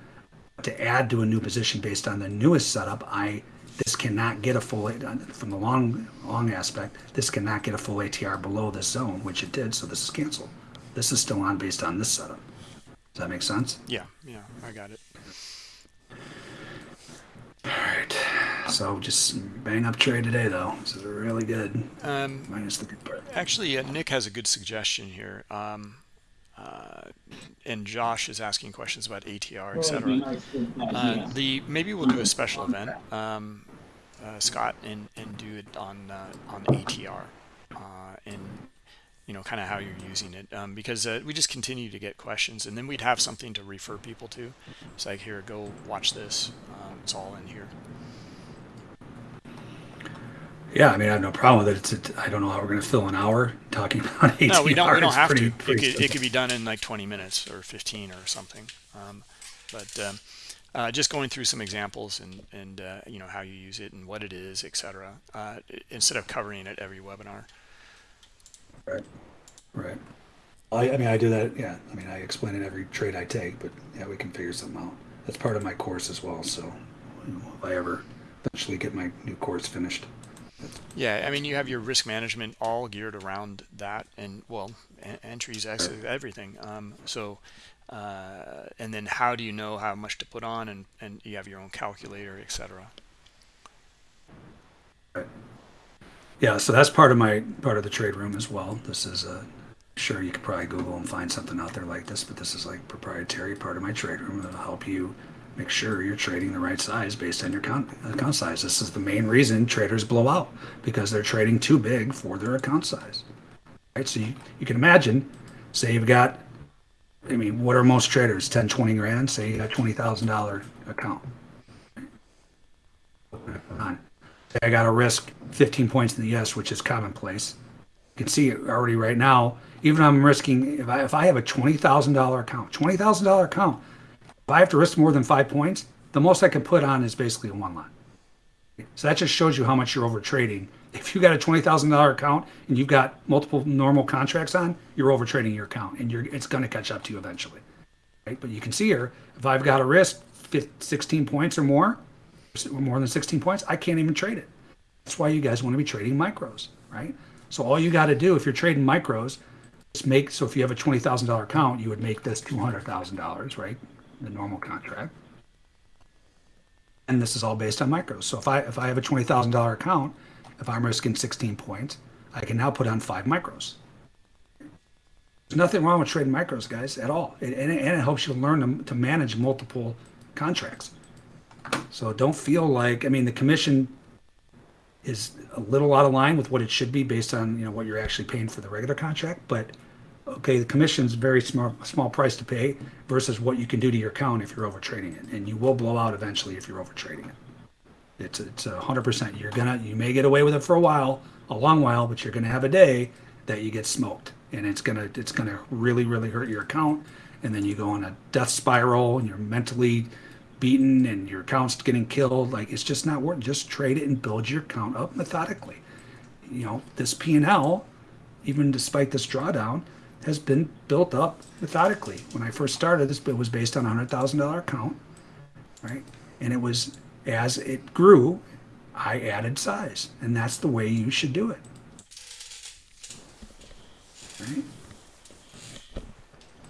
To add to a new position based on the newest setup, I this cannot get a full from the long long aspect. This cannot get a full ATR below this zone, which it did. So this is canceled. This is still on based on this setup. Does that make sense? Yeah, yeah, I got it. All right. So just bang up trade today, though. This is really good. Um, Minus the good part. actually, uh, Nick has a good suggestion here. Um, uh, and Josh is asking questions about ATR, etc. Uh, the maybe we'll do a special event, um, uh, Scott, and and do it on uh, on ATR, uh, and you know kind of how you're using it, um, because uh, we just continue to get questions, and then we'd have something to refer people to. It's like here, go watch this. Um, it's all in here. Yeah, I mean, I have no problem with it. It's a, I don't know how we're going to fill an hour talking about ATR. No, we don't. We don't have pretty- to. It could, it could be done in like 20 minutes or 15 or something. Um, but um, uh, just going through some examples and and uh, you know how you use it and what it is, etc. Uh, instead of covering it every webinar. Right. Right. I, I mean, I do that. Yeah. I mean, I explain it every trade I take, but yeah, we can figure something out. That's part of my course as well. So if I ever eventually get my new course finished. Yeah, I mean you have your risk management all geared around that, and well, en- entries, exits, everything. Um, so. Uh, and then how do you know how much to put on and, and you have your own calculator etc Yeah. So that's part of my part of the trade room as well. This is uh, sure you could probably Google and find something out there like this, but this is like proprietary part of my trade room that'll help you make sure you're trading the right size based on your account, account size. This is the main reason traders blow out because they're trading too big for their account size. Right? So you, you can imagine, say you've got, I mean, what are most traders? 10, 20 grand? Say you got $20,000 account. On. I got to risk 15 points in the ES, which is commonplace. You can see it already right now. Even I'm risking if I if I have a twenty thousand dollar account, twenty thousand dollar account, if I have to risk more than five points, the most I can put on is basically a one line. So that just shows you how much you're over trading. If you got a twenty thousand dollar account and you've got multiple normal contracts on, you're over trading your account, and you're it's going to catch up to you eventually. Right? But you can see here, if I've got a risk 15, 16 points or more, more than 16 points, I can't even trade it. That's why you guys want to be trading micros, right? So all you got to do if you're trading micros, is make so if you have a twenty thousand dollar account, you would make this two hundred thousand dollars, right? The normal contract. And this is all based on micros. So if I if I have a twenty thousand dollar account if I'm risking 16 points, I can now put on five micros. There's nothing wrong with trading micros, guys, at all. And, it, and it helps you learn to, to manage multiple contracts. So don't feel like, I mean, the commission is a little out of line with what it should be based on, you know, what you're actually paying for the regular contract. But okay, the commission's very small, small price to pay versus what you can do to your account if you're over trading it. And you will blow out eventually if you're over trading it. It's it's a hundred percent. You're gonna you may get away with it for a while, a long while, but you're gonna have a day that you get smoked, and it's gonna it's gonna really really hurt your account, and then you go on a death spiral, and you're mentally beaten, and your account's getting killed. Like it's just not worth. Just trade it and build your account up methodically. You know this P and L, even despite this drawdown, has been built up methodically. When I first started, this it was based on a hundred thousand dollar account, right? And it was as it grew, I added size, and that's the way you should do it. Right?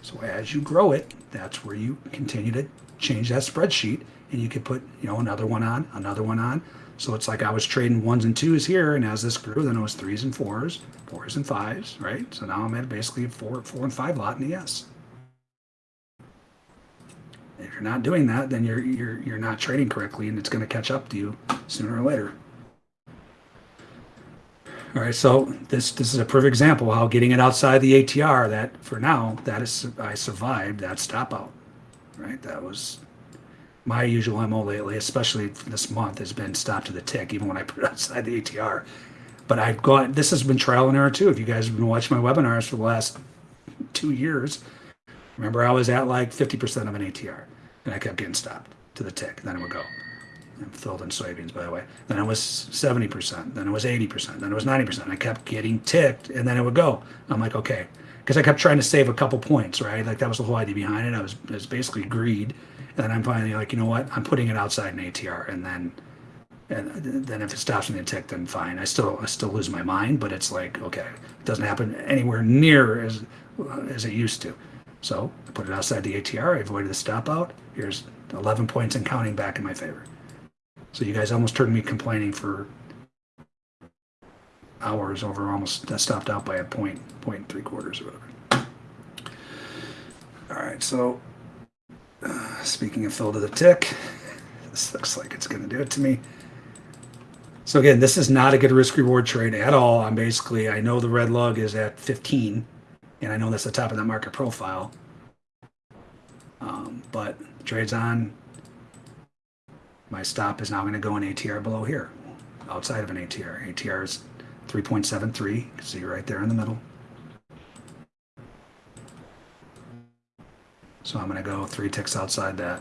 So as you grow it, that's where you continue to change that spreadsheet, and you could put you know another one on, another one on. So it's like I was trading ones and twos here, and as this grew, then it was threes and fours, fours and fives, right? So now I'm at basically a four, four and five lot in the S. If you're not doing that, then you're you're you're not trading correctly, and it's going to catch up to you sooner or later. All right, so this this is a perfect example how getting it outside the ATR. That for now, that is I survived that stop out. Right, that was my usual mo lately, especially this month, has been stop to the tick, even when I put it outside the ATR. But I've gone. This has been trial and error too. If you guys have been watching my webinars for the last two years, remember I was at like 50% of an ATR and I kept getting stopped to the tick. Then it would go. I'm filled in soybeans, by the way. Then it was 70%. Then it was 80%. Then it was 90%. I kept getting ticked, and then it would go. I'm like, okay, because I kept trying to save a couple points, right? Like that was the whole idea behind it. I was, it was basically greed, and then I'm finally like, you know what? I'm putting it outside an ATR, and then, and then if it stops me a tick, then fine. I still, I still lose my mind, but it's like, okay, it doesn't happen anywhere near as, as it used to. So I put it outside the ATR. I avoided the stop out. Here's 11 points and counting back in my favor. So you guys almost turned me complaining for hours over almost stopped out by a point, point and three quarters or whatever. All right, so uh, speaking of fill to the tick, this looks like it's going to do it to me. So again, this is not a good risk reward trade at all. I'm basically, I know the red lug is at 15, and I know that's the top of that market profile. Um, but trades on, my stop is now going to go in ATR below here, outside of an ATR. ATR is 3.73. You can see right there in the middle. So I'm going to go three ticks outside that.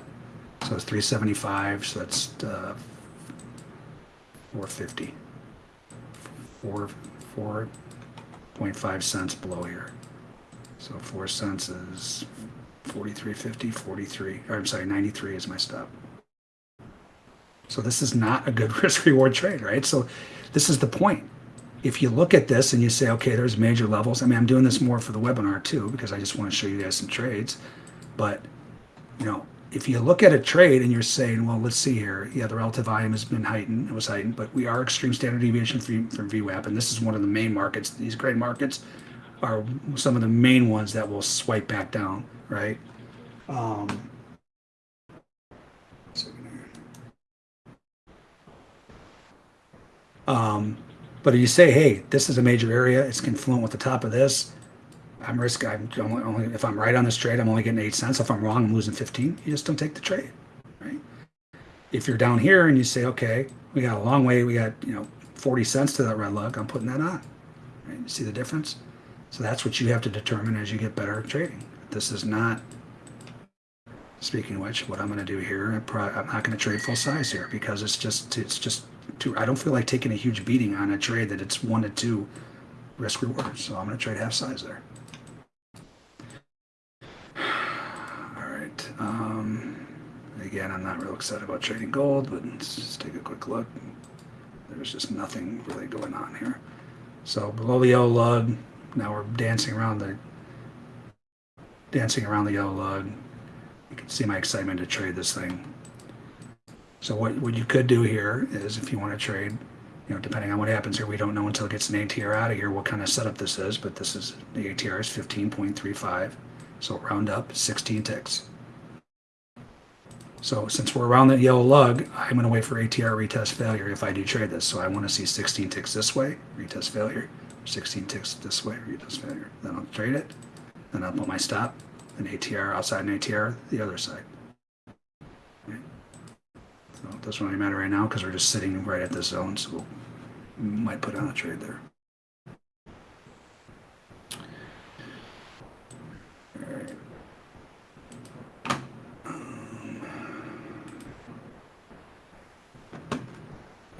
So it's 375. So that's uh, 450. Four, 4.5 cents below here. So 4 cents is 43.50, 43. Or I'm sorry, 93 is my stop. So this is not a good risk reward trade, right? So this is the point. If you look at this and you say, okay, there's major levels. I mean, I'm doing this more for the webinar too, because I just want to show you guys some trades. But, you know, if you look at a trade and you're saying, well, let's see here. Yeah, the relative volume has been heightened. It was heightened, but we are extreme standard deviation from, from VWAP. And this is one of the main markets. These great markets are some of the main ones that will swipe back down, right? Um, Um, but if you say, hey, this is a major area, it's confluent with the top of this, I'm risk. I'm only, only if I'm right on this trade, I'm only getting eight cents. If I'm wrong, I'm losing 15. You just don't take the trade, right? If you're down here and you say, okay, we got a long way, we got you know 40 cents to that red lug, I'm putting that on. Right? You see the difference? So that's what you have to determine as you get better at trading. This is not. Speaking of which, what I'm going to do here, I'm not going to trade full size here because it's just it's just I don't feel like taking a huge beating on a trade that it's one to two risk reward. So I'm going to trade half size there. All right. Um, again, I'm not real excited about trading gold, but let's just take a quick look. There's just nothing really going on here. So below the yellow lug, now we're dancing around the dancing around the yellow lug. You can see my excitement to trade this thing. So what, what you could do here is if you want to trade you know, depending on what happens here, we don't know until it gets an ATR out of here what kind of setup this is, but this is, the ATR is 15.35. So round up 16 ticks. So since we're around that yellow lug, I'm going to wait for ATR retest failure if I do trade this. So I want to see 16 ticks this way, retest failure, 16 ticks this way, retest failure. Then I'll trade it. Then I'll put my stop, and ATR outside an ATR the other side. So it doesn't really matter right now because we're just sitting right at this zone, so we might put on a trade there.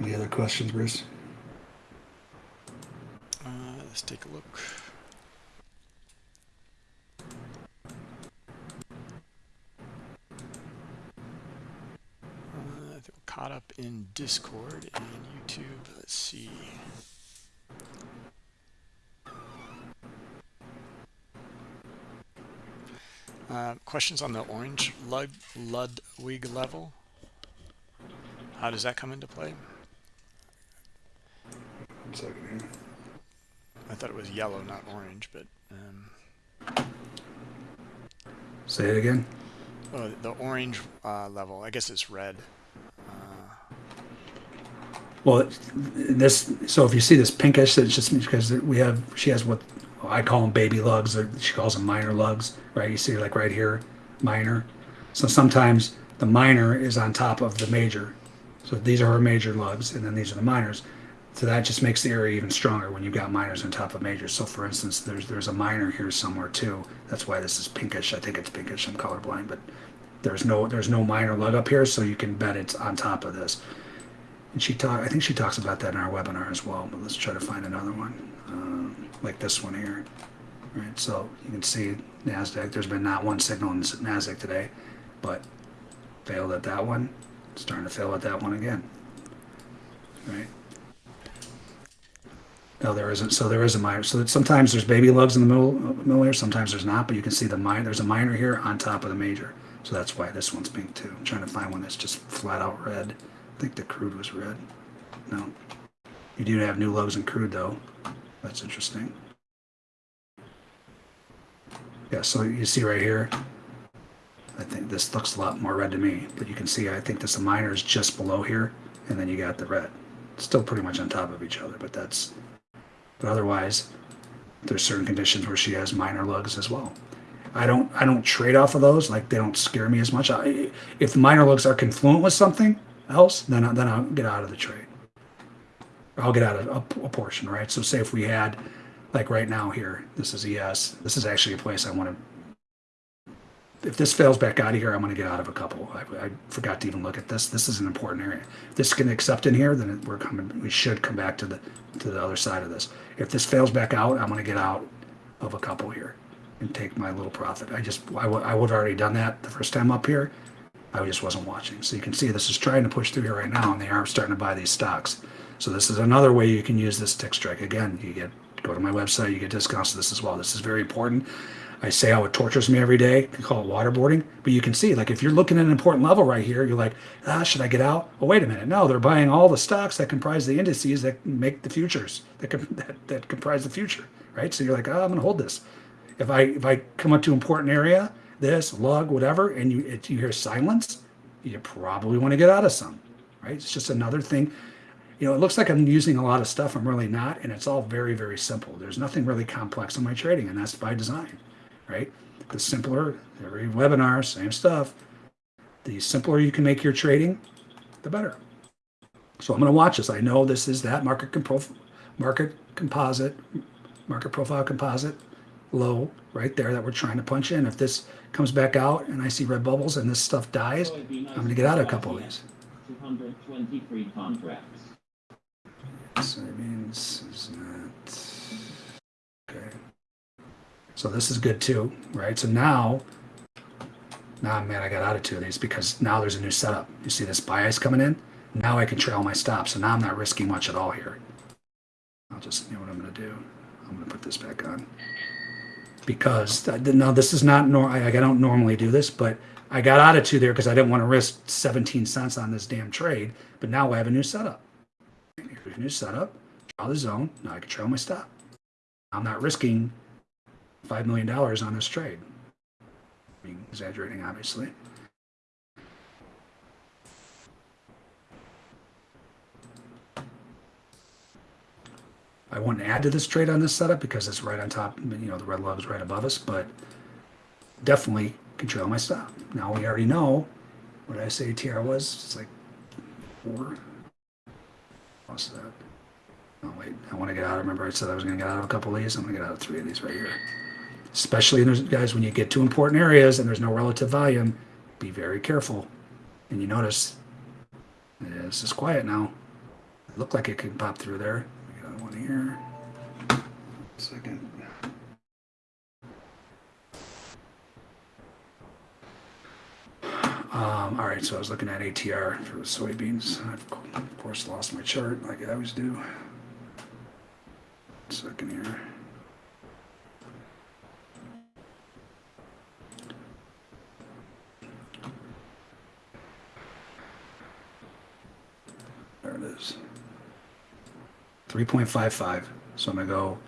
Any other questions, Bruce? Uh, let's take a look. Uh, I think we're caught up in Discord and YouTube. Let's see. Uh, questions on the orange Lud Ludwig level? How does that come into play? One second here. I thought it was yellow, not orange, but um, Say it again. oh, the orange uh, level. I guess it's red. Well, this. So if you see this pinkish, it's just because we have. She has what I call them baby lugs. Or she calls them minor lugs, right? You see, like right here, minor. So sometimes the minor is on top of the major. So these are her major lugs, and then these are the minors. So that just makes the area even stronger when you've got minors on top of majors. So for instance, there's there's a minor here somewhere too. That's why this is pinkish. I think it's pinkish. I'm colorblind, but there's no there's no minor lug up here, so you can bet it's on top of this. And she talk, I think she talks about that in our webinar as well. But let's try to find another one, um, like this one here. Right. So you can see Nasdaq. There's been not one signal in Nasdaq today, but failed at that one. Starting to fail at that one again. Right. No, there isn't. So there is a minor. So sometimes there's baby lugs in the middle, middle here. Sometimes there's not. But you can see the minor. There's a minor here on top of the major. So that's why this one's pink too. I'm trying to find one that's just flat out red. I think the crude was red. No. You do have new lugs in crude though. That's interesting. Yeah, so you see right here, I think this looks a lot more red to me, but you can see I think this the minor is just below here, and then you got the red. Still pretty much on top of each other, but that's but otherwise there's certain conditions where she has minor lugs as well. I don't I don't trade off of those, like they don't scare me as much. I, if the minor lugs are confluent with something else, then I, then I'll get out of the trade. I'll get out of a, a portion, right? So say if we had like right now here, this is ES. This is actually a place I want to. If this fails back out of here, I'm going to get out of a couple. I, I forgot to even look at this. This is an important area. If this can accept in here, then we're coming. We should come back to the to the other side of this. If this fails back out, I'm going to get out of a couple here and take my little profit. I just I, I would have already done that the first time up here. I just wasn't watching. So you can see this is trying to push through here right now, and they are starting to buy these stocks. So this is another way you can use this tick strike. Again, you get go to my website, you get discounts to this as well. This is very important. I say how it tortures me every day. I call it waterboarding, but you can see, like, if you're looking at an important level right here, you're like, ah, should I get out? Oh, wait a minute. No, they're buying all the stocks that comprise the indices that make the futures that that, that comprise the future, right? So you're like, oh, I'm to hold this. If I if I come up to important area, this lug, whatever, and you it, you hear silence, you probably want to get out of some, right? It's just another thing you know, it looks like I'm using a lot of stuff. I'm really not, and it's all very, very simple. There's nothing really complex in my trading, and that's by design, right? The simpler, every webinar, same stuff. The simpler you can make your trading, the better. So I'm going to watch this. I know this is that market market composite, market profile composite low right there that we're trying to punch in. If this comes back out and I see red bubbles and this stuff dies, I'm going to get out of a couple of these. 223 contracts. Soybeans is not okay. So this is good too, right? So now, now man, I got out of two of these because now there's a new setup. You see this bias coming in? Now I can trail my stop. So now I'm not risking much at all here. I'll just, you know what I'm going to do? I'm going to put this back on because now this is not nor I, I don't normally do this, but I got out of two there because I didn't want to risk 17 cents on this damn trade. But now I have a new setup. Here's your new setup. Draw the zone. Now I can trail my stop. I'm not risking $5 million on this trade. I mean, exaggerating, obviously. I wouldn't add to this trade on this setup because it's right on top, you know, the red lug is right above us, but definitely control my stop. Now we already know what I say TR was. It's like four. What's that? Oh wait, I want to get out. Remember I said I was going to get out of a couple of these. I'm going to get out of three of these right here. Especially in those guys when you get to important areas and there's no relative volume, be very careful. And you notice yeah, this is quiet now. It looked like it could pop through there. We got one here. Second. Um, all right, so I was looking at ATR for the soybeans. I've of course lost my chart like I always do. Second here. There it is. 3.55. So I'm gonna go,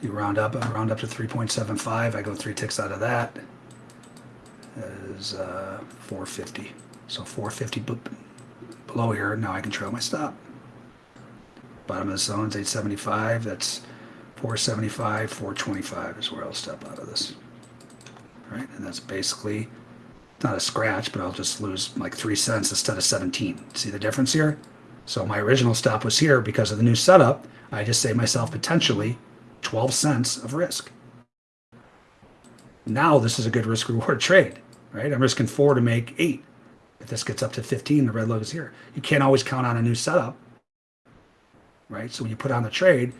you round up, I round up to 3.75. I go three ticks out of that. That is uh, 450. So 450 b- below here. Now I can trail my stop. Bottom of the zone's 875. That's 475, 425 is where I'll step out of this. Right? And that's basically not a scratch, but I'll just lose like three cents instead of 17. See the difference here? So my original stop was here because of the new setup. I just saved myself potentially 12 cents of risk. Now this is a good risk reward trade, right? I'm risking four to make eight. If this gets up to 15, the red logo's here. You can't always count on a new setup, right? So when you put on the trade,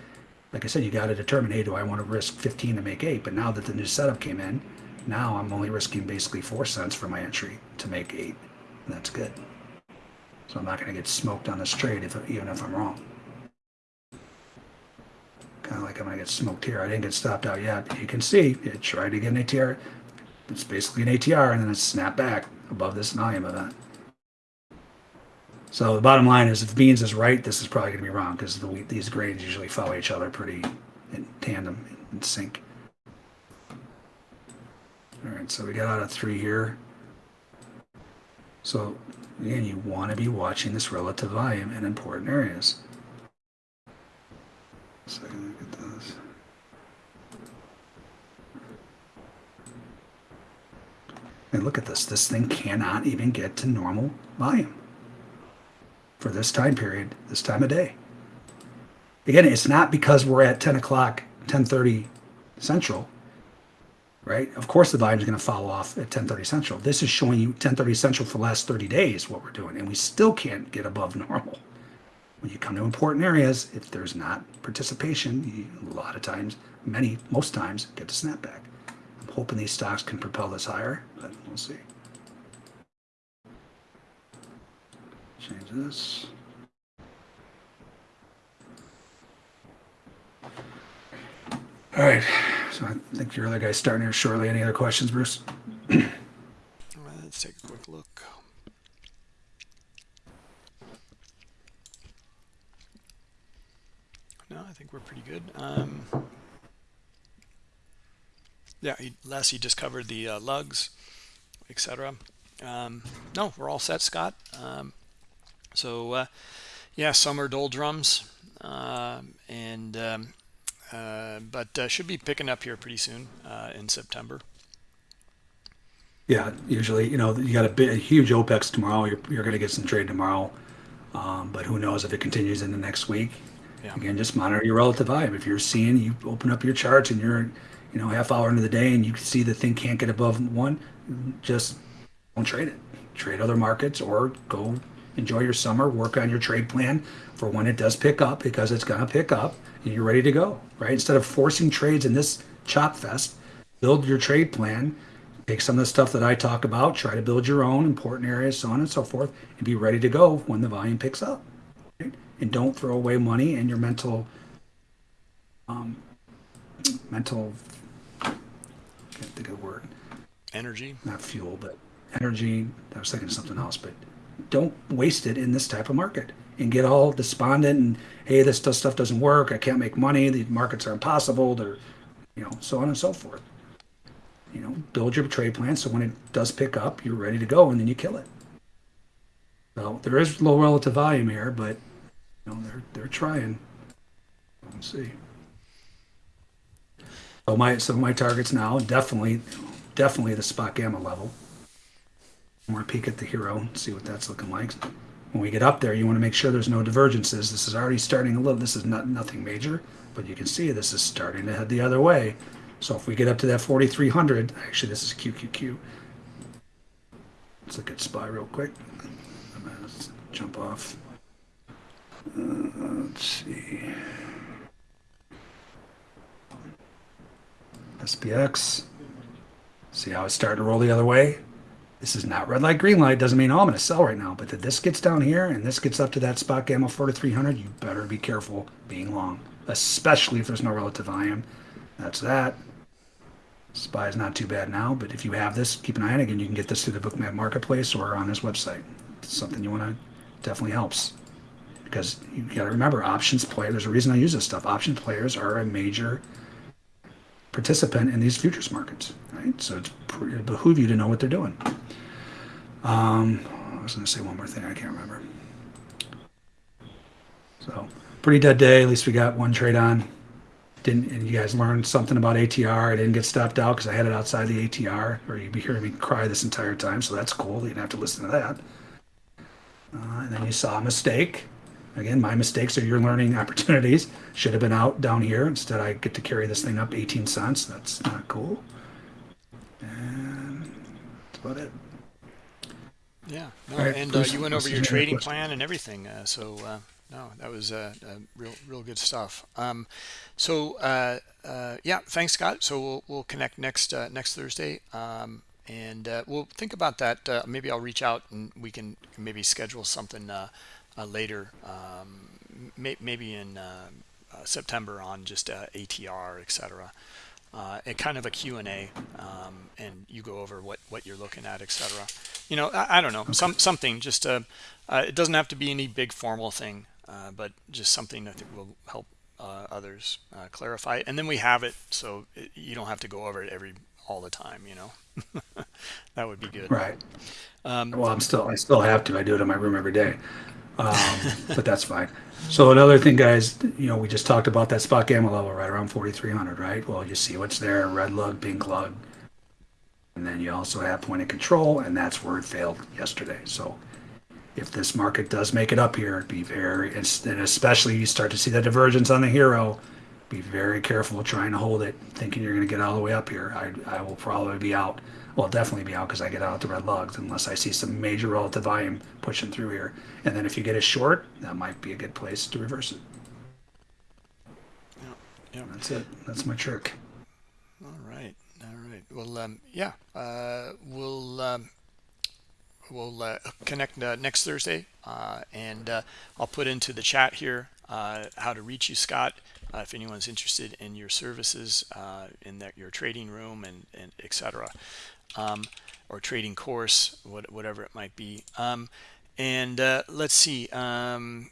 like I said, you got to determine, hey, do I want to risk 15 to make eight? But now that the new setup came in, now I'm only risking basically four cents for my entry to make eight. And that's good. So I'm not going to get smoked on this trade if, even if I'm wrong. Kind of like I'm going to get smoked here. I didn't get stopped out yet. You can see it tried to get an ATR. It's basically an ATR and then it snapped back above this volume event. So the bottom line is if beans is right, this is probably going to be wrong because the, these grains usually follow each other pretty in tandem, in sync. All right, so we got out of three here. So again, you want to be watching this relative volume in important areas. Look at this. And look at this. This thing cannot even get to normal volume for this time period, this time of day. Again, it's not because we're at 10 o'clock, 10:30 Central, right? Of course, the volume is going to fall off at 10:30 Central. This is showing you 10:30 Central for the last 30 days what we're doing, and we still can't get above normal. When you come to important areas, if there's not participation, you, a lot of times, many, most times, get the snapback. I'm hoping these stocks can propel this higher, but we'll see. Change this. All right, so I think your other guy's starting here shortly. Any other questions, Bruce? Let's take a quick look. No, I think we're pretty good. Um, yeah, he, Les, you just covered the uh, lugs, etc. Um, no, we're all set, Scott. Um, so, uh, yeah, summer doldrums, uh, and um, but uh, should be picking up here pretty soon uh, in September. Yeah, usually, you know, you got a, bit, a huge OPEX tomorrow. You're, you're going to get some trade tomorrow, um, but who knows if it continues in the next week. Yeah. Again, just monitor your relative volume. If you're seeing, you open up your charts and you're, you know, half hour into the day and you see the thing can't get above one, just don't trade it. Trade other markets or go enjoy your summer, work on your trade plan for when it does pick up because it's going to pick up you're ready to go, right? Instead of forcing trades in this chop fest, build your trade plan, take some of the stuff that I talk about, try to build your own important areas, so on and so forth, and be ready to go when the volume picks up. Right? And don't throw away money and your mental, um, mental, can't think of the word, Energy. not fuel, but energy. I was thinking of something else, but don't waste it in this type of market and get all despondent and hey, this stuff doesn't work. I can't make money. The markets are impossible. They're, you know, so on and so forth. You know, build your trade plan so when it does pick up, you're ready to go, and then you kill it. So there is low relative volume here, but you know they're they're trying. Let's see. So my so my targets now definitely definitely the spot gamma level. More peek at the HIRO, see what that's looking like. When we get up there, you want to make sure there's no divergences. This is already starting a little. This is not nothing major, but you can see this is starting to head the other way. So if we get up to that 4,300, actually this is QQQ. Let's look at SPY real quick. Let's jump off. Uh, let's see. SPX. See how it's starting to roll the other way? This is not red light, green light. Doesn't mean, oh, I'm going to sell right now. But that this gets down here and this gets up to that spot gamma 4300, you better be careful being long, especially if there's no relative volume. That's that. SPY is not too bad now, but if you have this, keep an eye on it. Again, you can get this through the Bookmap Marketplace or on his website. It's something you want to definitely helps because you got to remember options play. There's a reason I use this stuff. Option players are a major participant in these futures markets, right? So it's it behoove you to know what they're doing. Um, I was going to say one more thing. I can't remember. So pretty dead day. At least we got one trade on didn't and you guys learned something about ATR. I didn't get stopped out because I had it outside the ATR, or you'd be hearing me cry this entire time. So that's cool. You didn't have to listen to that. Uh, and then you saw a mistake. Again, my mistakes are your learning opportunities. Should have been out down here. Instead, I get to carry this thing up 18 cents. That's not cool. And that's about it. Yeah. No, right, and uh, you went over your trading plan and everything. Uh, so uh, no, that was uh, uh, real, real good stuff. Um, so uh, uh, yeah, thanks, Scott. So we'll we'll connect next uh, next Thursday, um, and uh, we'll think about that. maybe I'll reach out and we can maybe schedule something later, um, may, maybe in September on just ATR, etc. Uh, and kind of a Q&A um, and you go over what what you're looking at etc you know I, I don't know okay. some something just uh, uh, it doesn't have to be any big formal thing uh, but just something that will help uh, others uh, clarify. And then we have it so it, you don't have to go over it every all the time. You know, that would be good. Right. Um, well, I'm still I still have to. I do it in my room every day, um, but that's fine. So another thing, guys, you know, we just talked about that spot gamma level right around 4,300, right? Well, you see what's there: red lug, pink lug, and then you also have point of control, and that's where it failed yesterday. So if this market does make it up here, be very, and especially you start to see that divergence on the HIRO, be very careful trying to hold it, thinking you're going to get all the way up here. I, I will probably be out. Well, definitely be out because I get out the red lugs unless I see some major relative volume pushing through here. And then if you get a short, that might be a good place to reverse it. Yeah, yeah. That's it. That's my trick. All right. All right. Well, um, yeah, uh, we'll. Um, we'll uh, connect uh, next Thursday, uh, and uh, I'll put into the chat here uh, how to reach you, Scott, uh, if anyone's interested in your services in that your trading room and, and etc. Um, or trading course, what, whatever it might be. Um, and uh, let's see. Um,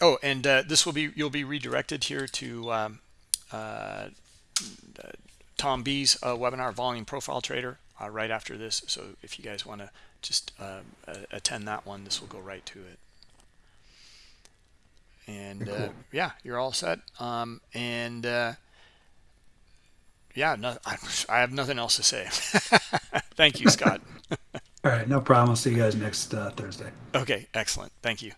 oh, and uh, this will be you'll be redirected here to um, Tom B's webinar, Volume Profile Trader, right after this. So if you guys want to just uh, attend that one. This will go right to it. And cool. uh, yeah, you're all set. Um, and uh, yeah, no, I, I, have nothing else to say. Thank you, Scott. all right, no problem. I'll see you guys next uh, Thursday. Okay, excellent. Thank you.